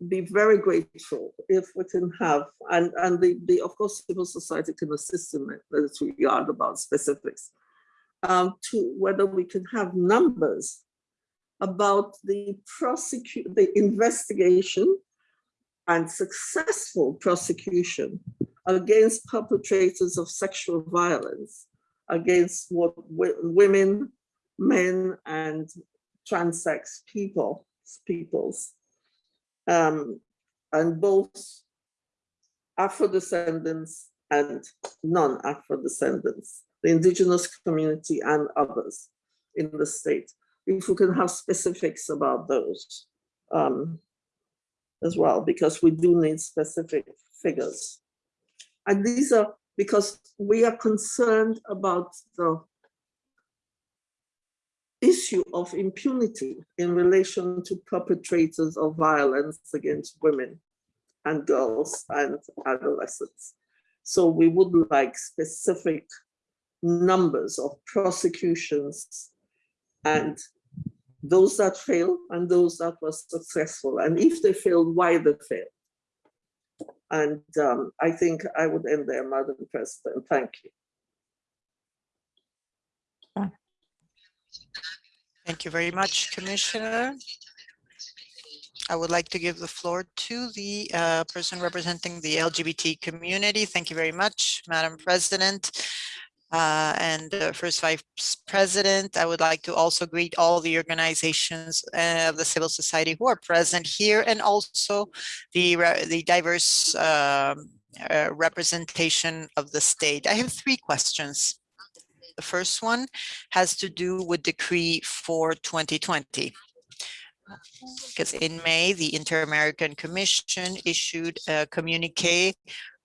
Speaker 3: be very grateful if we can have, and, and the, the of course, civil society can assist in this regard about specifics, um, to whether we can have numbers about the prosecute, the investigation and successful prosecution against perpetrators of sexual violence against what women, men, and transsex people, peoples. Um, and both Afro-descendants and non-Afro-descendants, the indigenous community and others in the state. If we can have specifics about those um, as well, because we do need specific figures. And these are because we are concerned about the issue of impunity in relation to perpetrators of violence against women and girls and adolescents. So we would like specific numbers of prosecutions and those that failed and those that were successful. And if they failed, why they failed. And um, I think I would end there, Madam President. Thank you.
Speaker 2: Thank you very much, Commissioner. I would like to give the floor to the uh, person representing the LGBT community. Thank you very much, Madam President. Uh, and uh, first vice president, I would like to also greet all the organizations uh, of the civil society who are present here and also the, the diverse um, uh, representation of the state. I have three questions. The first one has to do with Decree 4 2020. Because in May, the Inter-American Commission issued a communique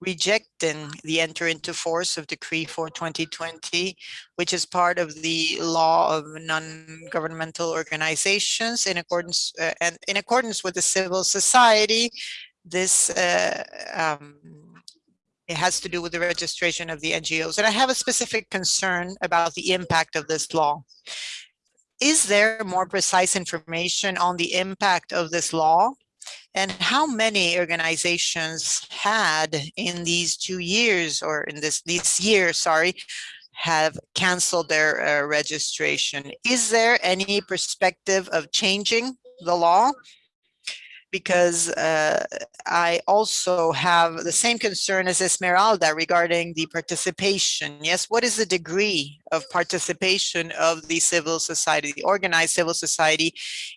Speaker 2: rejecting the enter into force of Decree 4 2020, which is part of the law of non-governmental organizations in accordance uh, and in accordance with the civil society. This uh, um, it has to do with the registration of the NGOs. And I have a specific concern about the impact of this law. Is there more precise information on the impact of this law? And how many organizations had in these two years or in this, this year, sorry, have canceled their uh, registration? Is there any perspective of changing the law? Because uh, I also have the same concern as Esmeralda regarding the participation. Yes, what is the degree of participation of the civil society, the organized civil society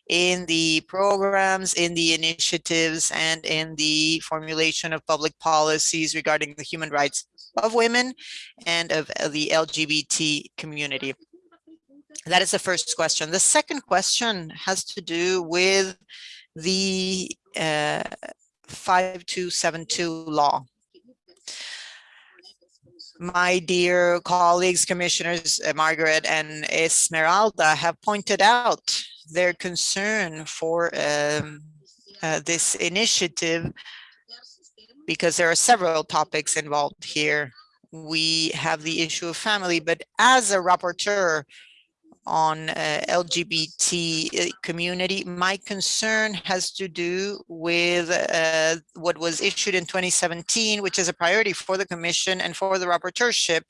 Speaker 2: in the programs, in the initiatives, and in the formulation of public policies regarding the human rights of women and of the LGBT community? That is the first question. The second question has to do with the uh, 5272 law. My dear colleagues, commissioners, uh, Margarette and Esmeralda have pointed out their concern for um, uh, this initiative because there are several topics involved here. We have the issue of family, but as a rapporteur on uh, LGBT uh, community. My concern has to do with uh, what was issued in 2017, which is a priority for the Commission and for the rapporteurship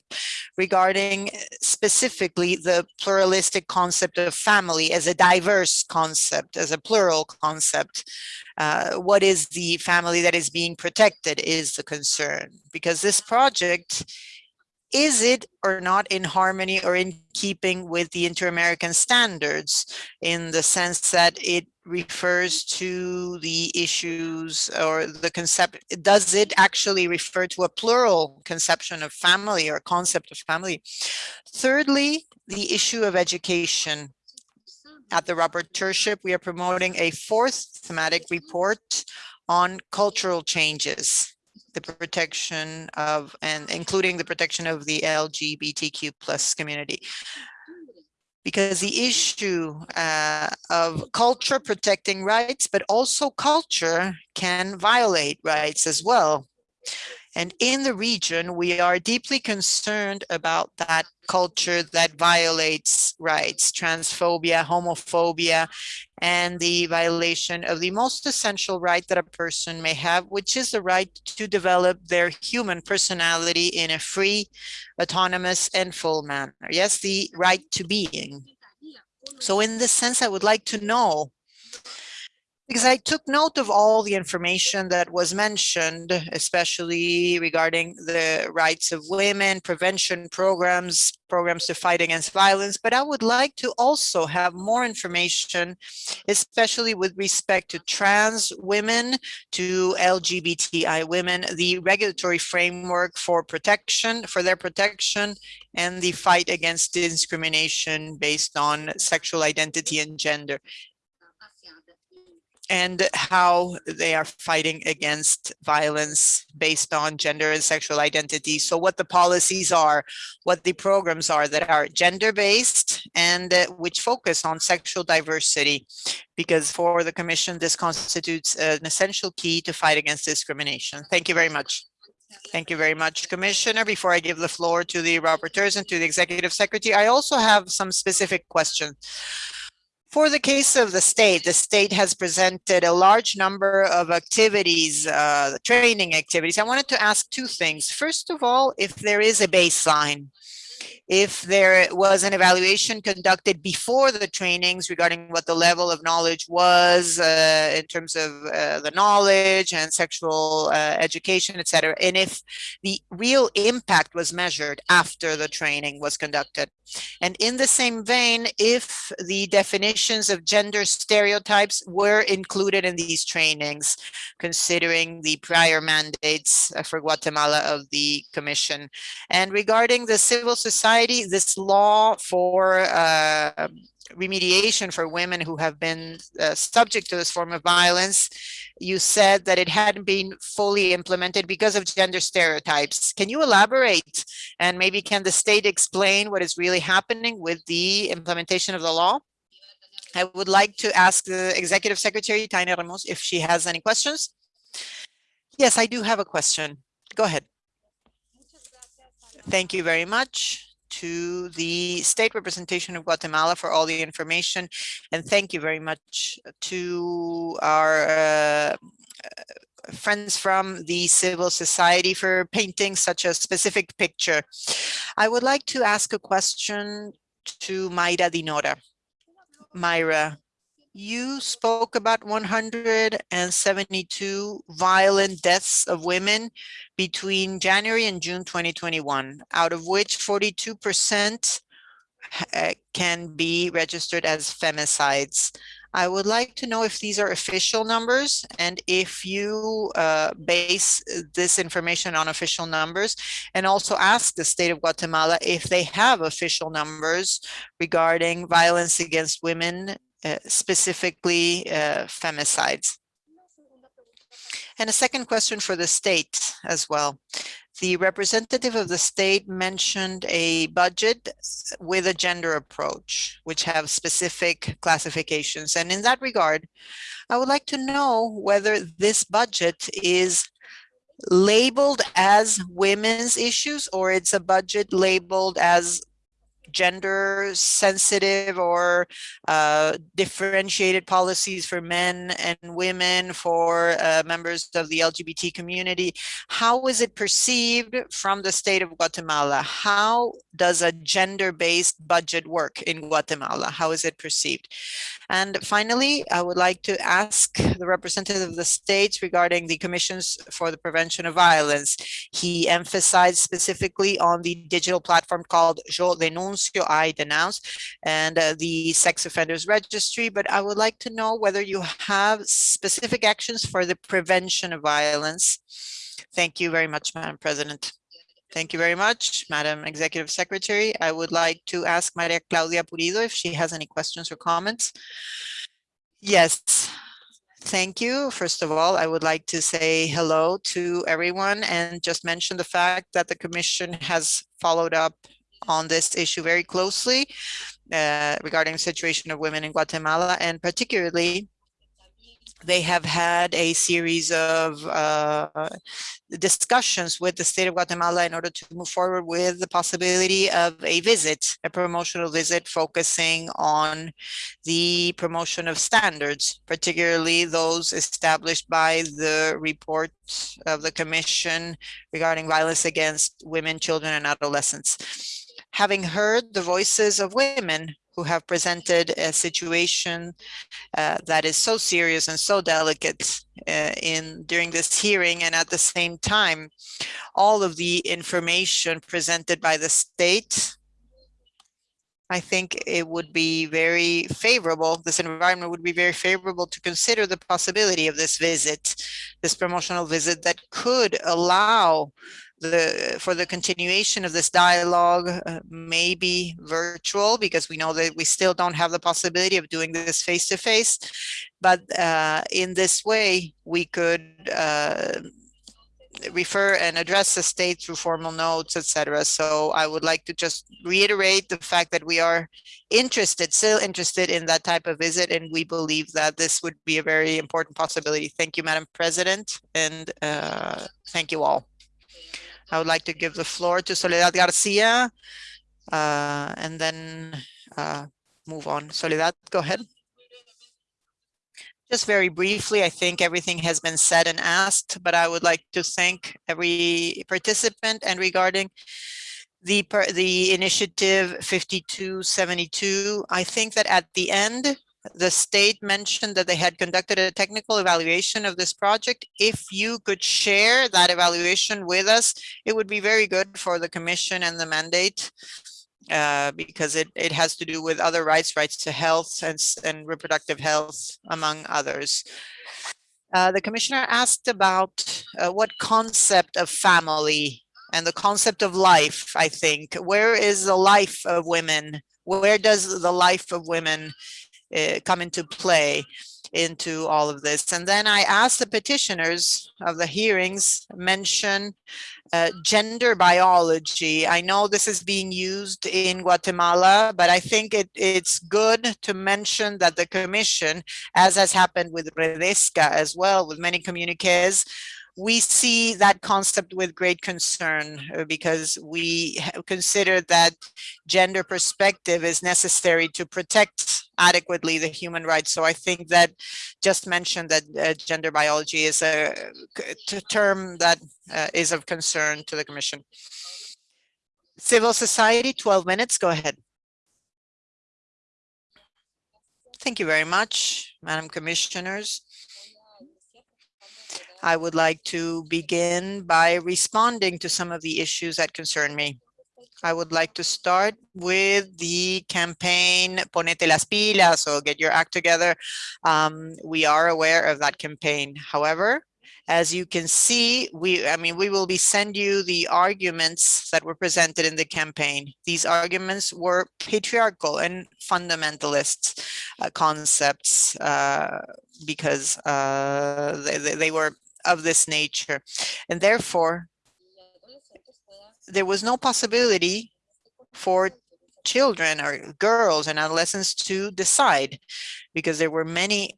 Speaker 2: regarding uh, specifically the pluralistic concept of family as a diverse concept, as a plural concept. Uh, what is the family that is being protected is the concern because this project is it or not in harmony or in keeping with the inter-American standards in the sense that it refers to the issues or the concept, does it actually refer to a plural conception of family or concept of family? Thirdly, the issue of education. At the rapporteurship, we are promoting a fourth thematic report on cultural changes the protection of and including the protection of the LGBTQ plus community. Because the issue uh, of culture protecting rights, but also culture can violate rights as well. And in the region, we are deeply concerned about that culture that violates rights, transphobia, homophobia, and the violation of the most essential right that a person may have, which is the right to develop their human personality in a free, autonomous, and full manner. Yes, the right to being. So in this sense, I would like to know because I took note of all the information that was mentioned, especially regarding the rights of women, prevention programs, programs to fight against violence, but I would like to also have more information, especially with respect to trans women, to LGBTI women, the regulatory framework for protection, for their protection, and the fight against discrimination based on sexual identity and gender and how they are fighting against violence based on gender and sexual identity. So what the policies are, what the programs are that are gender-based and uh, which focus on sexual diversity, because for the Commission, this constitutes an essential key to fight against discrimination. Thank you very much. Thank you very much, Commissioner. Before I give the floor to the rapporteurs and to the Executive Secretary, I also have some specific questions. For the case of the state, the state has presented a large number of activities, uh, training activities. I wanted to ask two things. First of all, if there is a baseline if there was an evaluation conducted before the trainings regarding what the level of knowledge was uh, in terms of uh, the knowledge and sexual uh, education, etc., and if the real impact was measured after the training was conducted. And in the same vein, if the definitions of gender stereotypes were included in these trainings, considering the prior mandates uh, for Guatemala of the Commission. And regarding the civil society, this law for uh, remediation for women who have been uh, subject to this form of violence, you said that it hadn't been fully implemented because of gender stereotypes. Can you elaborate? And maybe can the state explain what is really happening with the implementation of the law? I would like to ask the Executive Secretary, Tania Reneaum, if she has any questions. Yes, I do have a question. Go ahead. Thank you very much to the state representation of Guatemala for all the information. And thank you very much to our uh, friends from the civil society for painting such a specific picture. I would like to ask a question to Mayra Dinora. Myra, you spoke about 172 violent deaths of women between January and June 2021, out of which 42% uh, can be registered as femicides. I would like to know if these are official numbers and if you uh, base this information on official numbers and also ask the state of Guatemala if they have official numbers regarding violence against women, specifically uh, femicides. And a second question for the state as well. The representative of the state mentioned a budget with a gender approach, which have specific classifications. And in that regard, I would like to know whether this budget is labeled as women's issues or it's a budget labeled as gender sensitive or uh, differentiated policies for men and women, for uh, members of the LGBT community. How is it perceived from the state of Guatemala? How does a gender-based budget work in Guatemala? How is it perceived? And finally, I would like to ask the representative of the states regarding the commissions for the prevention of violence. He emphasized specifically on the digital platform called Yo Denuncio, I Denounce, and uh, the sex offenders registry, but I would like to know whether you have specific actions for the prevention of violence. Thank you very much, Madam President. Thank you very much, Madam Executive Secretary. I would like to ask Maria Claudia Pulido if she has any questions or comments. Yes, thank you. First of all, I would like to say hello to everyone and just mention the fact that the Commission has followed up on this issue very closely uh, regarding the situation of women in Guatemala and particularly they have had a series of uh, discussions with the state of Guatemala in order to move forward with the possibility of a visit, a promotional visit focusing on the promotion of standards, particularly those established by the report of the Commission regarding violence against women, children, and adolescents. Having heard the voices of women who have presented a situation uh, that is so serious and so delicate uh, in during this hearing and at the same time all of the information presented by the state I think it would be very favorable, this environment would be very favorable to consider the possibility of this visit, this promotional visit that could allow the for the continuation of this dialogue, uh, maybe virtual, because we know that we still don't have the possibility of doing this face to face. But uh, in this way, we could uh, refer and address the state through formal notes, etc. So I would like to just reiterate the fact that we are interested, still interested in that type of visit, and we believe that this would be a very important possibility. Thank you, Madam President, and uh, thank you all. I would like to give the floor to Soledad Garcia uh, and then uh, move on. Soledad, go ahead. Just very briefly, I think everything has been said and asked, but I would like to thank every participant and regarding the the initiative 5272, I think that at the end, the state mentioned that they had conducted a technical evaluation of this project. If you could share that evaluation with us, it would be very good for the commission and the mandate uh, because it, it has to do with other rights, rights to health and, and reproductive health, among others. Uh, the commissioner asked about uh, what concept of family and the concept of life, I think. Where is the life of women? Where does the life of women uh, come into play into all of this. And then I asked the petitioners of the hearings mention uh, gender biology. I know this is being used in Guatemala, but I think it, it's good to mention that the commission, as has happened with Redesca as well, with many communiques, we see that concept with great concern uh, because we consider that gender perspective is necessary to protect adequately the human rights. So I think that just mentioned that uh, gender biology is a, term that uh, is of concern to the Commission. Civil society, 12 minutes, go ahead. Thank you very much, Madam Commissioners. I would like to begin by responding to some of the issues that concern me. I would like to start with the campaign Ponete las pilas, so get your act together. Um, we are aware of that campaign. However, as you can see, we, I mean, we will be send you the arguments that were presented in the campaign. These arguments were patriarchal and fundamentalist uh, concepts uh, because uh, they, they were of this nature. And therefore, there was no possibility for children or girls and adolescents to decide because there were many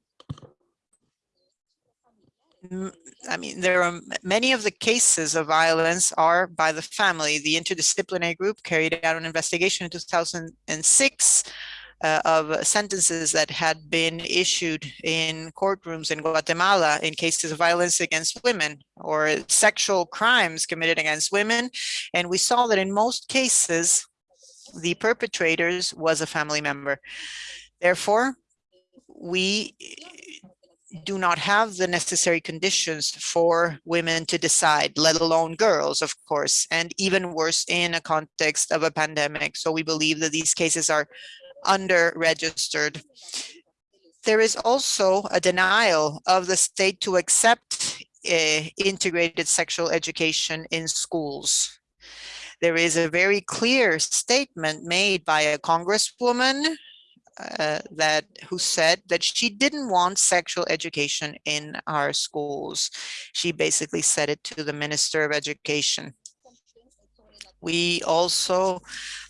Speaker 2: I mean, there are many of the cases of violence are by the family. The interdisciplinary group carried out an investigation in 2006 uh, of sentences that had been issued in courtrooms in Guatemala in cases of violence against women or sexual crimes committed against women. And we saw that in most cases, the perpetrators was a family member. Therefore, we do not have the necessary conditions for women to decide, let alone girls, of course, and even worse in a context of a pandemic. So we believe that these cases are under-registered. There is also a denial of the state to accept uh, integrated sexual education in schools. There is a very clear statement made by a congresswoman uh, that who said that she didn't want sexual education in our schools. She basically said it to the Minister of Education. We also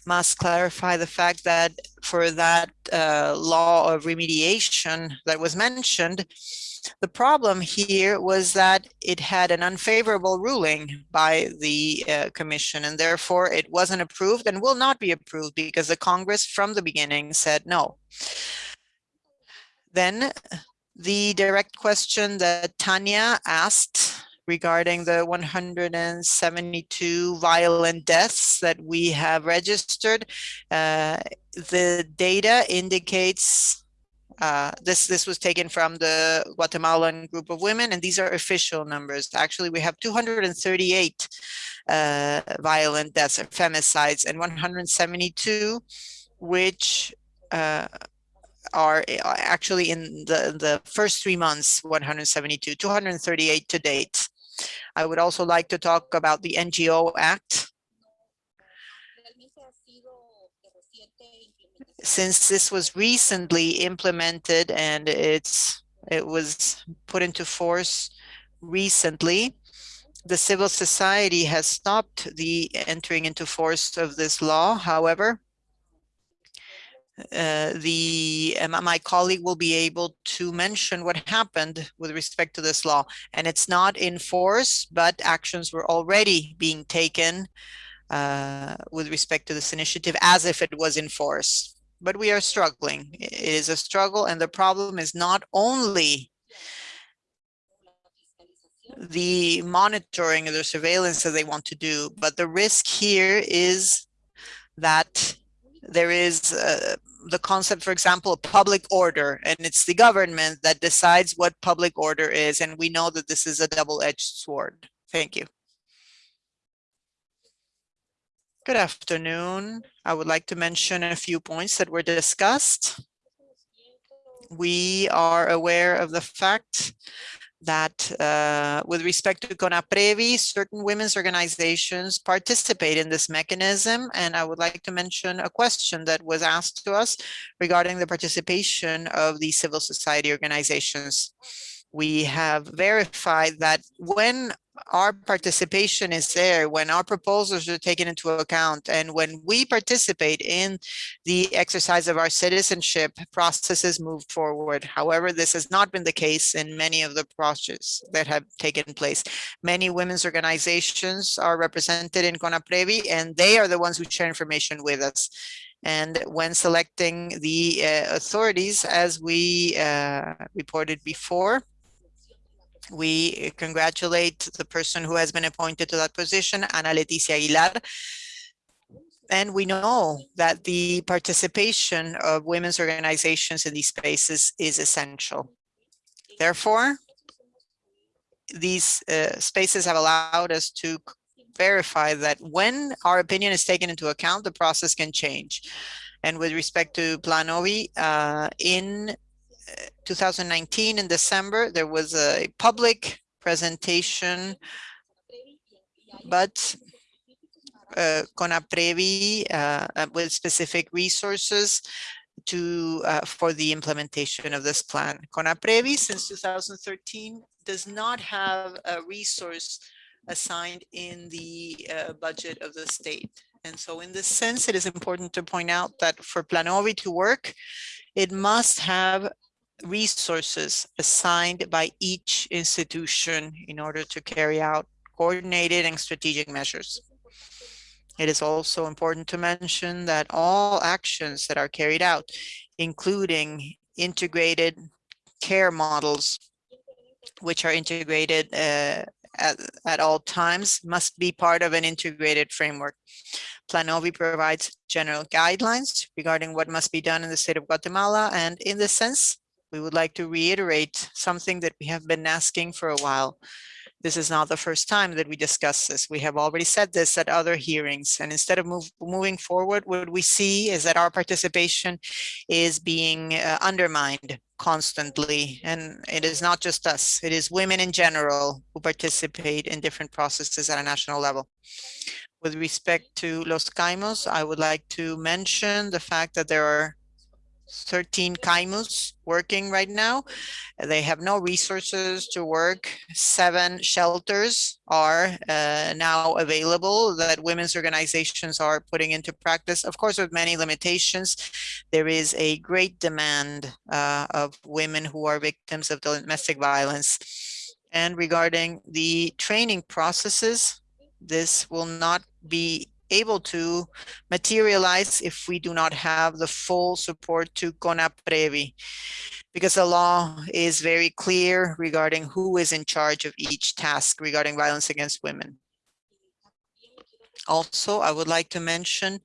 Speaker 2: must clarify the fact that for that uh, law of remediation that was mentioned, the problem here was that it had an unfavorable ruling by the uh, commission and therefore it wasn't approved and will not be approved because the Congress from the beginning said no. Then the direct question that Tania asked regarding the 172 violent deaths that we have registered. Uh, the data indicates uh, this this was taken from the Guatemalan group of women, and these are official numbers. Actually, we have 238 uh, violent deaths, or femicides, and 172, which uh, are uh, actually in the the first three months 172 238 to date I would also like to talk about the NGO Act. Since this was recently implemented and it's it was put into force recently, the civil society has stopped the entering into force of this law. However, uh, the uh, my colleague will be able to mention what happened with respect to this law. And it's not in force but actions were already being taken uh, with respect to this initiative as if it was in force. But we are struggling. It is a struggle and the problem is not only the monitoring or the surveillance that they want to do but the risk here is that there is uh, the concept, for example, of public order, and it's the government that decides what public order is. And we know that this is a double-edged sword. Thank you. Good afternoon. I would like to mention a few points that were discussed. We are aware of the fact that uh, with respect to CONAPREVI, certain women's organizations participate in this mechanism. And I would like to mention a question that was asked to us regarding the participation of the civil society organizations. We have verified that when our participation is there when our proposals are taken into account and when we participate in the exercise of our citizenship processes move forward. However this has not been the case in many of the processes that have taken place. Many women's organizations are represented in conaprevi and they are the ones who share information with us. And when selecting the uh, authorities as we uh, reported before we congratulate the person who has been appointed to that position, Ana Leticia Aguilar. and we know that the participation of women's organizations in these spaces is essential. Therefore, these uh, spaces have allowed us to verify that when our opinion is taken into account, the process can change. And with respect to Planovi, uh, in 2019, in December, there was a public presentation, but uh, CONAPREVI uh, uh, with specific resources to uh, for the implementation of this plan. CONAPREVI since 2013 does not have a resource assigned in the uh, budget of the state. And so in this sense, it is important to point out that for Planovi to work, it must have resources assigned by each institution in order to carry out coordinated and strategic measures. It is also important to mention that all actions that are carried out, including integrated care models, which are integrated uh, at, at all times, must be part of an integrated framework. Planovi provides general guidelines regarding what must be done in the state of Guatemala. And in this sense, we would like to reiterate something that we have been asking for a while, this is not the first time that we discuss this. We have already said this at other hearings. And instead of move, moving forward, what we see is that our participation is being uh, undermined constantly. And it is not just us, it is women in general who participate in different processes at a national level. With respect to Los CAIMUS, I would like to mention the fact that there are 13 CAIMUs working right now. They have no resources to work. Seven shelters are uh, now available that women's organizations are putting into practice. Of course, with many limitations, there is a great demand uh, of women who are victims of domestic violence. And regarding the training processes, this will not be able to materialize if we do not have the full support to CONAPREVI, because the law is very clear regarding who is in charge of each task regarding violence against women. Also, I would like to mention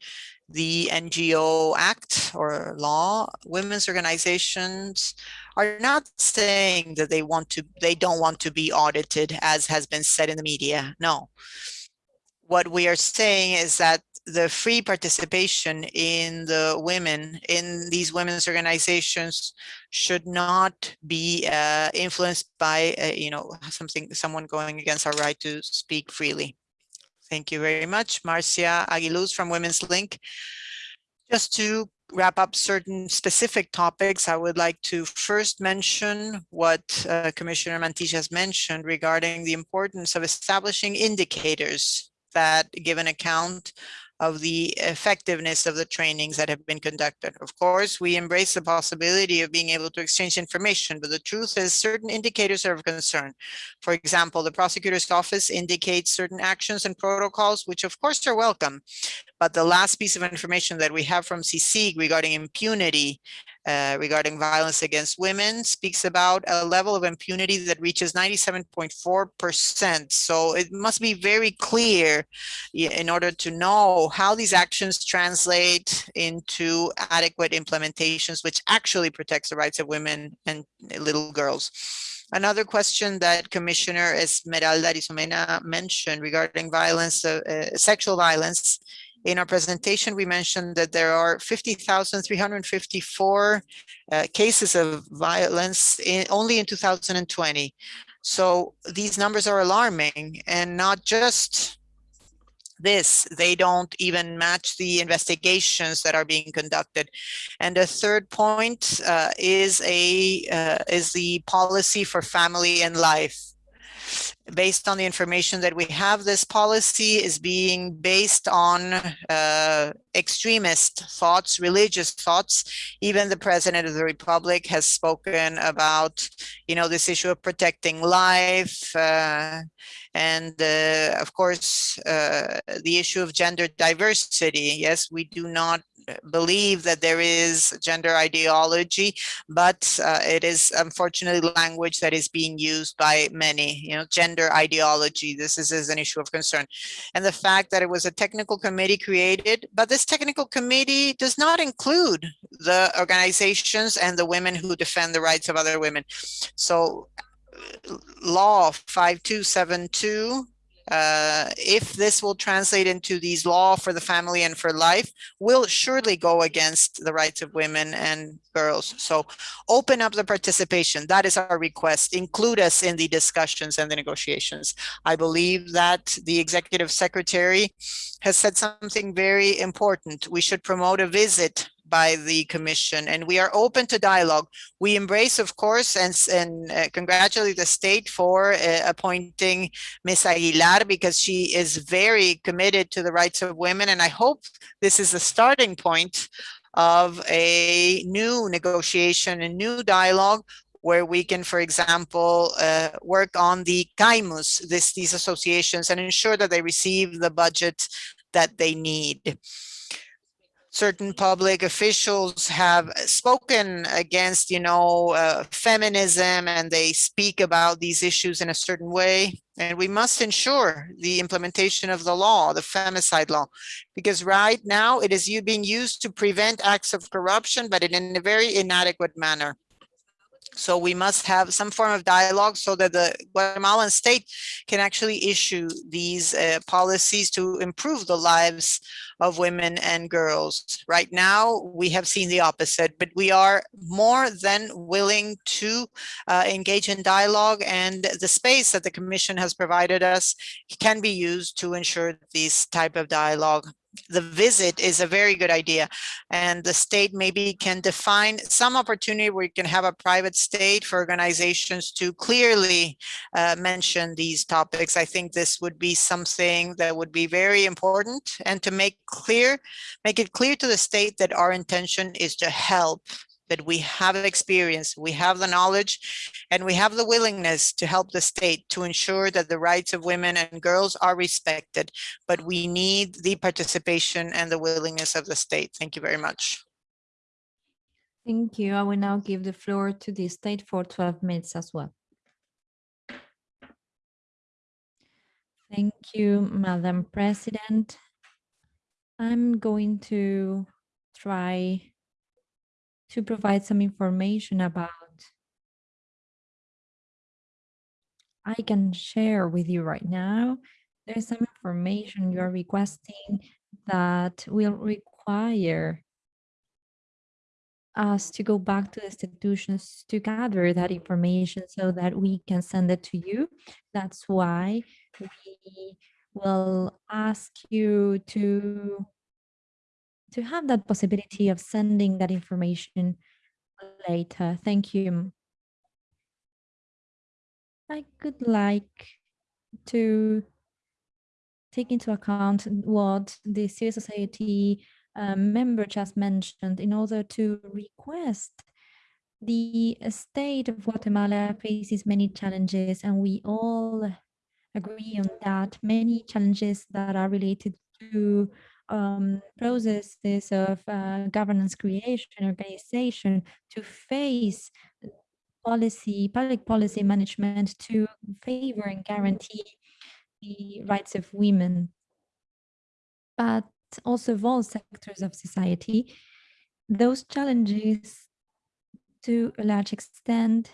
Speaker 2: the NGO Act or law. Women's organizations are not saying that they want to, they don't want to be audited as has been said in the media. No, what we are saying is that the free participation in the women in these women's organizations should not be uh, influenced by uh, you know something someone going against our right to speak freely. Thank you very much marcia aguiluz from women's link. Just to wrap up certain specific topics, I would like to first mention what uh, Commissioner Mantilla has mentioned regarding the importance of establishing indicators that give an account of the effectiveness of the trainings that have been conducted. Of course, we embrace the possibility of being able to exchange information, but the truth is certain indicators are of concern. For example, the prosecutor's office indicates certain actions and protocols, which of course are welcome. But the last piece of information that we have from CICIG regarding impunity uh, regarding violence against women speaks about a level of impunity that reaches 97.4%. So it must be very clear in order to know how these actions translate into adequate implementations, which actually protects the rights of women and little girls. Another question that Commissioner Esmeralda Arosemena mentioned regarding violence, uh, uh, sexual violence in our presentation, we mentioned that there are 50,354 uh, cases of violence in, only in 2020. So these numbers are alarming and not just this, they don't even match the investigations that are being conducted. And the third point uh, is a uh, is the policy for family and life based on the information that we have, this policy is being based on uh, extremist thoughts, religious thoughts. Even the president of the republic has spoken about, you know, this issue of protecting life. Uh, and uh, of course, uh, the issue of gender diversity. Yes, we do not believe that there is gender ideology, but uh, it is unfortunately language that is being used by many, you know, gender ideology. This is, is an issue of concern. And the fact that it was a technical committee created, but this technical committee does not include the organizations and the women who defend the rights of other women. So law 5272 uh, if this will translate into these law for the family and for life, will surely go against the rights of women and girls. So open up the participation. That is our request. Include us in the discussions and the negotiations. I believe that the executive secretary has said something very important. We should promote a visit by the commission and we are open to dialogue. We embrace, of course, and, and uh, congratulate the state for uh, appointing Ms. Aguilar because she is very committed to the rights of women. And I hope this is the starting point of a new negotiation, a new dialogue where we can, for example, uh, work on the CAIMUS, this, these associations, and ensure that they receive the budget that they need certain public officials have spoken against, you know, uh, feminism and they speak about these issues in a certain way. And we must ensure the implementation of the law, the femicide law, because right now it is being used to prevent acts of corruption, but in a very inadequate manner. So we must have some form of dialogue so that the Guatemalan state can actually issue these uh, policies to improve the lives of women and girls. Right now, we have seen the opposite, but we are more than willing to uh, engage in dialogue and the space that the commission has provided us can be used to ensure this type of dialogue the visit is a very good idea. And the state maybe can define some opportunity where you can have a private state for organizations to clearly uh, mention these topics. I think this would be something that would be very important. And to make clear make it clear to the state that our intention is to help that we have experience, we have the knowledge, and we have the willingness to help the state to ensure that the rights of women and girls are respected. But we need the participation and the willingness of the state. Thank you very much.
Speaker 1: Thank you. I will now give the floor to the state for 12 minutes as well. Thank you, Madam President. I'm going to try to provide some information about I can share with you right now. There's some information you are requesting that will require us to go back to institutions to gather that information so that we can send it to you. That's why we will ask you to to have that possibility of sending that information later. Thank you. I could like to take into account what the civil society um, member just mentioned in order to request the state of Guatemala faces many challenges and we all agree on that many challenges that are related to um, processes of uh, governance creation, organization to face policy, public policy management to favor and guarantee the rights of women, but also of all sectors of society. Those challenges to a large extent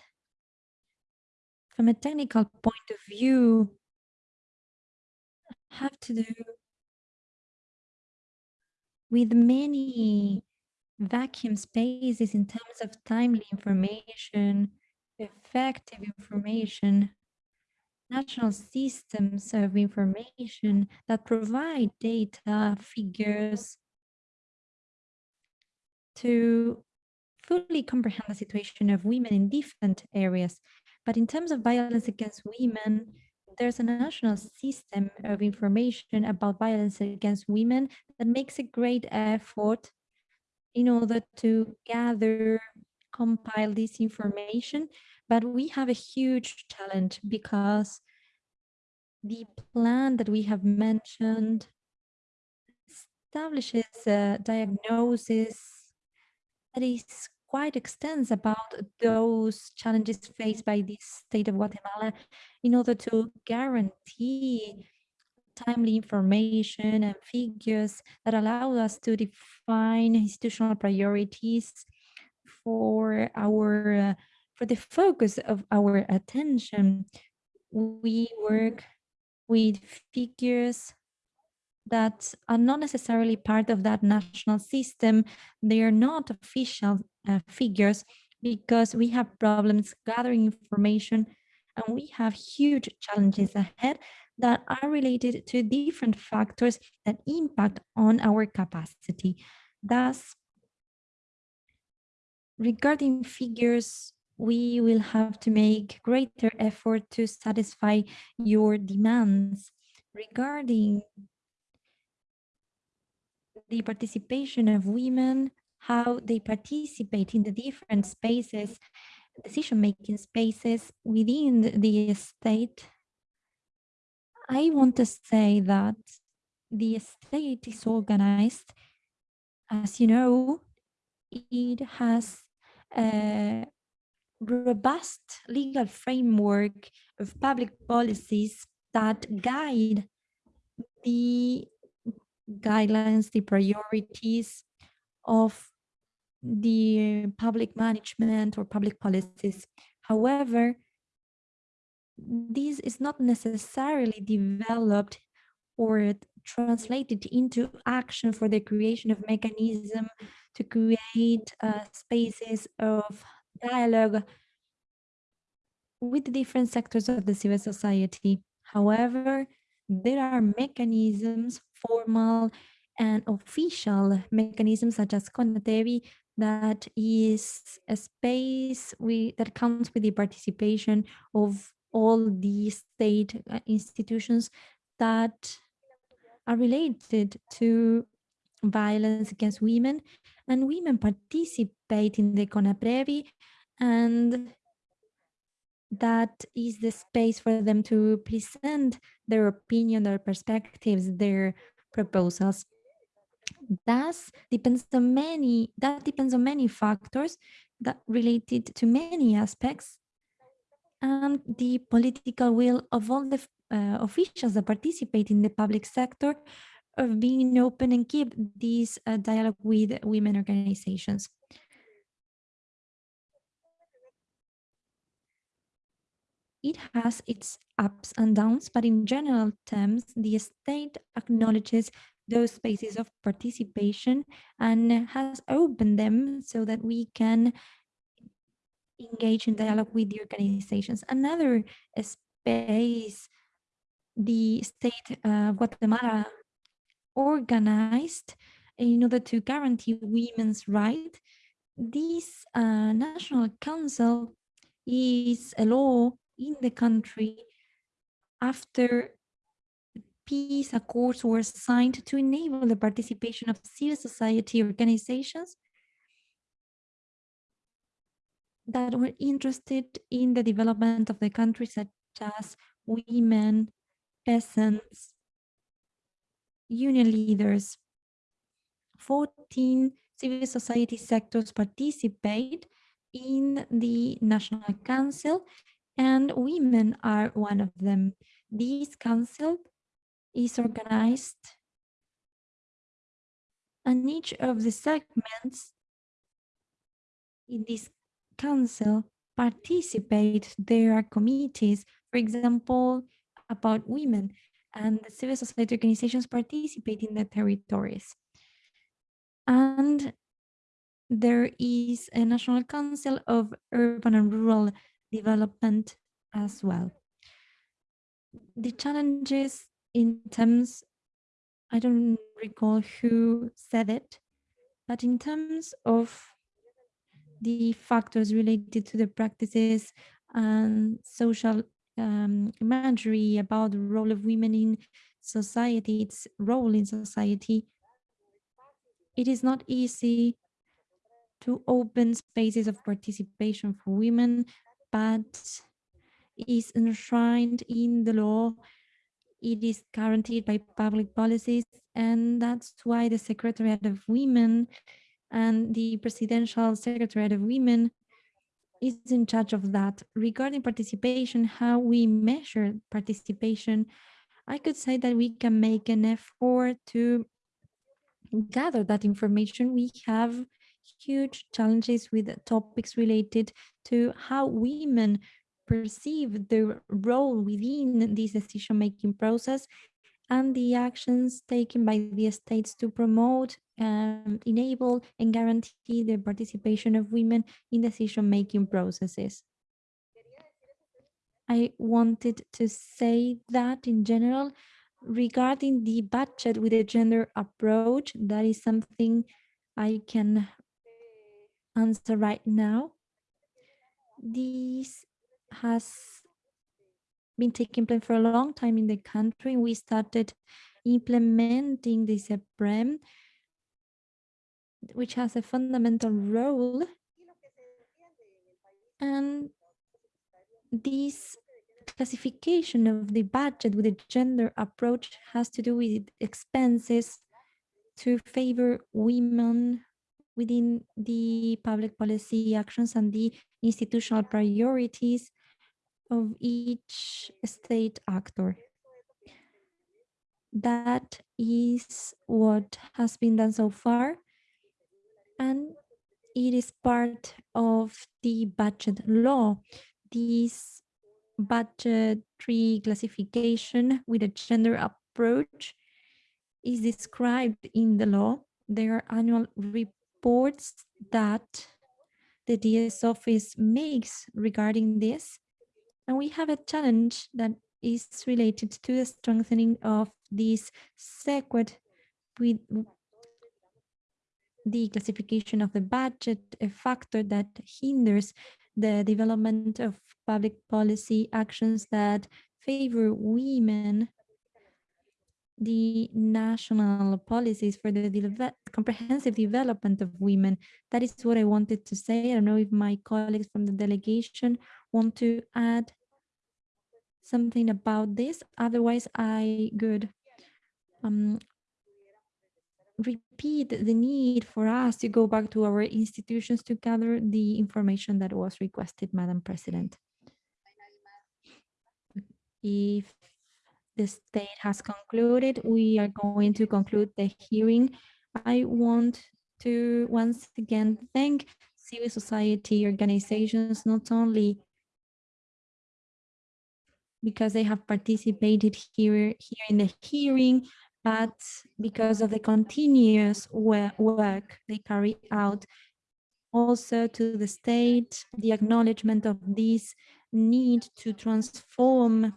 Speaker 1: from a technical point of view have to do with many vacuum spaces in terms of timely information, effective information, national systems of information that provide data, figures to fully comprehend the situation of women in different areas. But in terms of violence against women, there's a national system of information about violence against women that makes a great effort in order to gather, compile this information. But we have a huge challenge because the plan that we have mentioned establishes a diagnosis that is quite extensive about those challenges faced by the state of Guatemala in order to guarantee timely information and figures that allow us to define institutional priorities for our uh, for the focus of our attention. We work with figures that are not necessarily part of that national system. They are not official uh, figures because we have problems gathering information and we have huge challenges ahead that are related to different factors that impact on our capacity. Thus, regarding figures, we will have to make greater effort to satisfy your demands regarding the participation of women, how they participate in the different spaces, decision-making spaces within the state. I want to say that the state is organized, as you know, it has a robust legal framework of public policies that guide the guidelines, the priorities of the public management or public policies. However, this is not necessarily developed or translated into action for the creation of mechanism to create uh, spaces of dialogue with different sectors of the civil society. However, there are mechanisms, formal and official mechanisms such as CONAPREVI that is a space we, that comes with the participation of all the state uh, institutions that are related to violence against women and women participate in the CONAPREVI and that is the space for them to present their opinion, their perspectives, their proposals. Thus, depends on many, that depends on many factors that related to many aspects and the political will of all the uh, officials that participate in the public sector of being open and keep this uh, dialogue with women organizations. It has its ups and downs, but in general terms, the state acknowledges those spaces of participation and has opened them so that we can engage in dialogue with the organizations. Another space the state of Guatemala organized in order to guarantee women's rights. This uh, National Council is a law in the country after peace accords were signed to enable the participation of civil society organizations that were interested in the development of the country, such as women, peasants, union leaders. 14 civil society sectors participate in the National Council and women are one of them. This council is organized and each of the segments in this council participate. There are committees, for example, about women and the civil society organizations participate in the territories. And there is a National Council of Urban and Rural Development as well. The challenges in terms, I don't recall who said it, but in terms of the factors related to the practices and social um, imagery about the role of women in society, its role in society, it is not easy to open spaces of participation for women, but is enshrined in the law it is guaranteed by public policies, and that's why the Secretariat of Women and the Presidential Secretariat of Women is in charge of that. Regarding participation, how we measure participation, I could say that we can make an effort to gather that information. We have huge challenges with topics related to how women perceive their role within this decision-making process and the actions taken by the states to promote, um, enable and guarantee the participation of women in decision-making processes. I wanted to say that in general, regarding the budget with a gender approach, that is something I can answer right now. This has been taking place for a long time in the country. We started implementing this SEPREM, which has a fundamental role. And this classification of the budget with a gender approach has to do with expenses to favor women within the public policy actions and the institutional priorities of each state actor. That is what has been done so far. And it is part of the budget law. This budgetary classification with a gender approach is described in the law. There are annual reports that the DS office makes regarding this. And we have a challenge that is related to the strengthening of this circuit with the classification of the budget, a factor that hinders the development of public policy actions that favor women, the national policies for the de comprehensive development of women. That is what I wanted to say. I don't know if my colleagues from the delegation want to add something about this. Otherwise, I could um, repeat the need for us to go back to our institutions to gather the information that was requested, Madam President. If the state has concluded, we are going to conclude the hearing. I want to once again thank civil society organizations, not only because they have participated here, here in the hearing, but because of the continuous work they carry out also to the state, the acknowledgement of this need to transform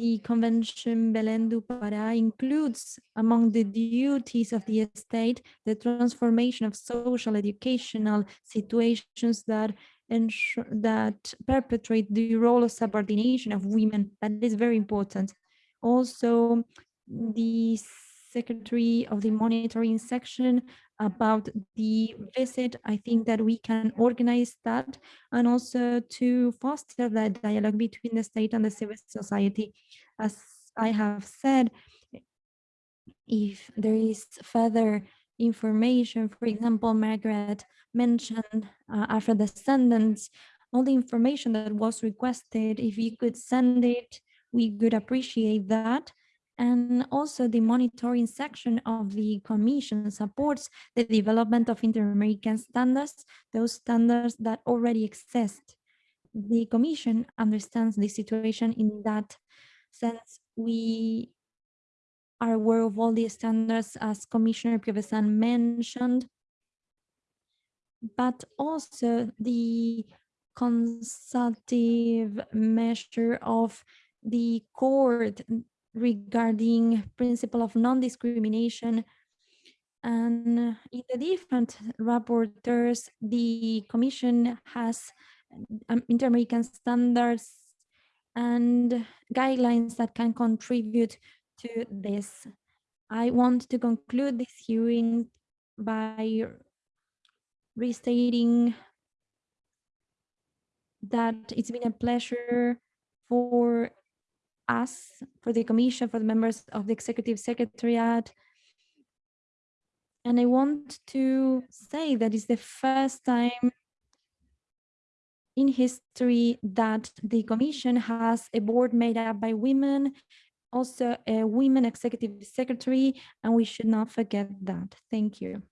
Speaker 1: the Convention Belém do Pará includes among the duties of the state the transformation of social educational situations that ensure that perpetrate the role of subordination of women. That is very important. Also, the secretary of the monitoring section about the visit. I think that we can organize that and also to foster that dialogue between the state and the civil society. As I have said, if there is further information, for example, Margarette mentioned uh, after the sentence, all the information that was requested, if you could send it, we could appreciate that. And also the monitoring section of the commission supports the development of inter-American standards, those standards that already exist. The commission understands the situation in that sense. We are aware of all the standards as Commissioner Piovesan mentioned, but also the consultative measure of the court regarding principle of non-discrimination and in the different rapporteurs, the Commission has um, inter-American standards and guidelines that can contribute to this. I want to conclude this hearing by restating that it's been a pleasure for us, for the commission, for the members of the executive secretariat. And I want to say that it's the first time in history that the commission has a board made up by women, also a women executive secretary, and we should not forget that. Thank you.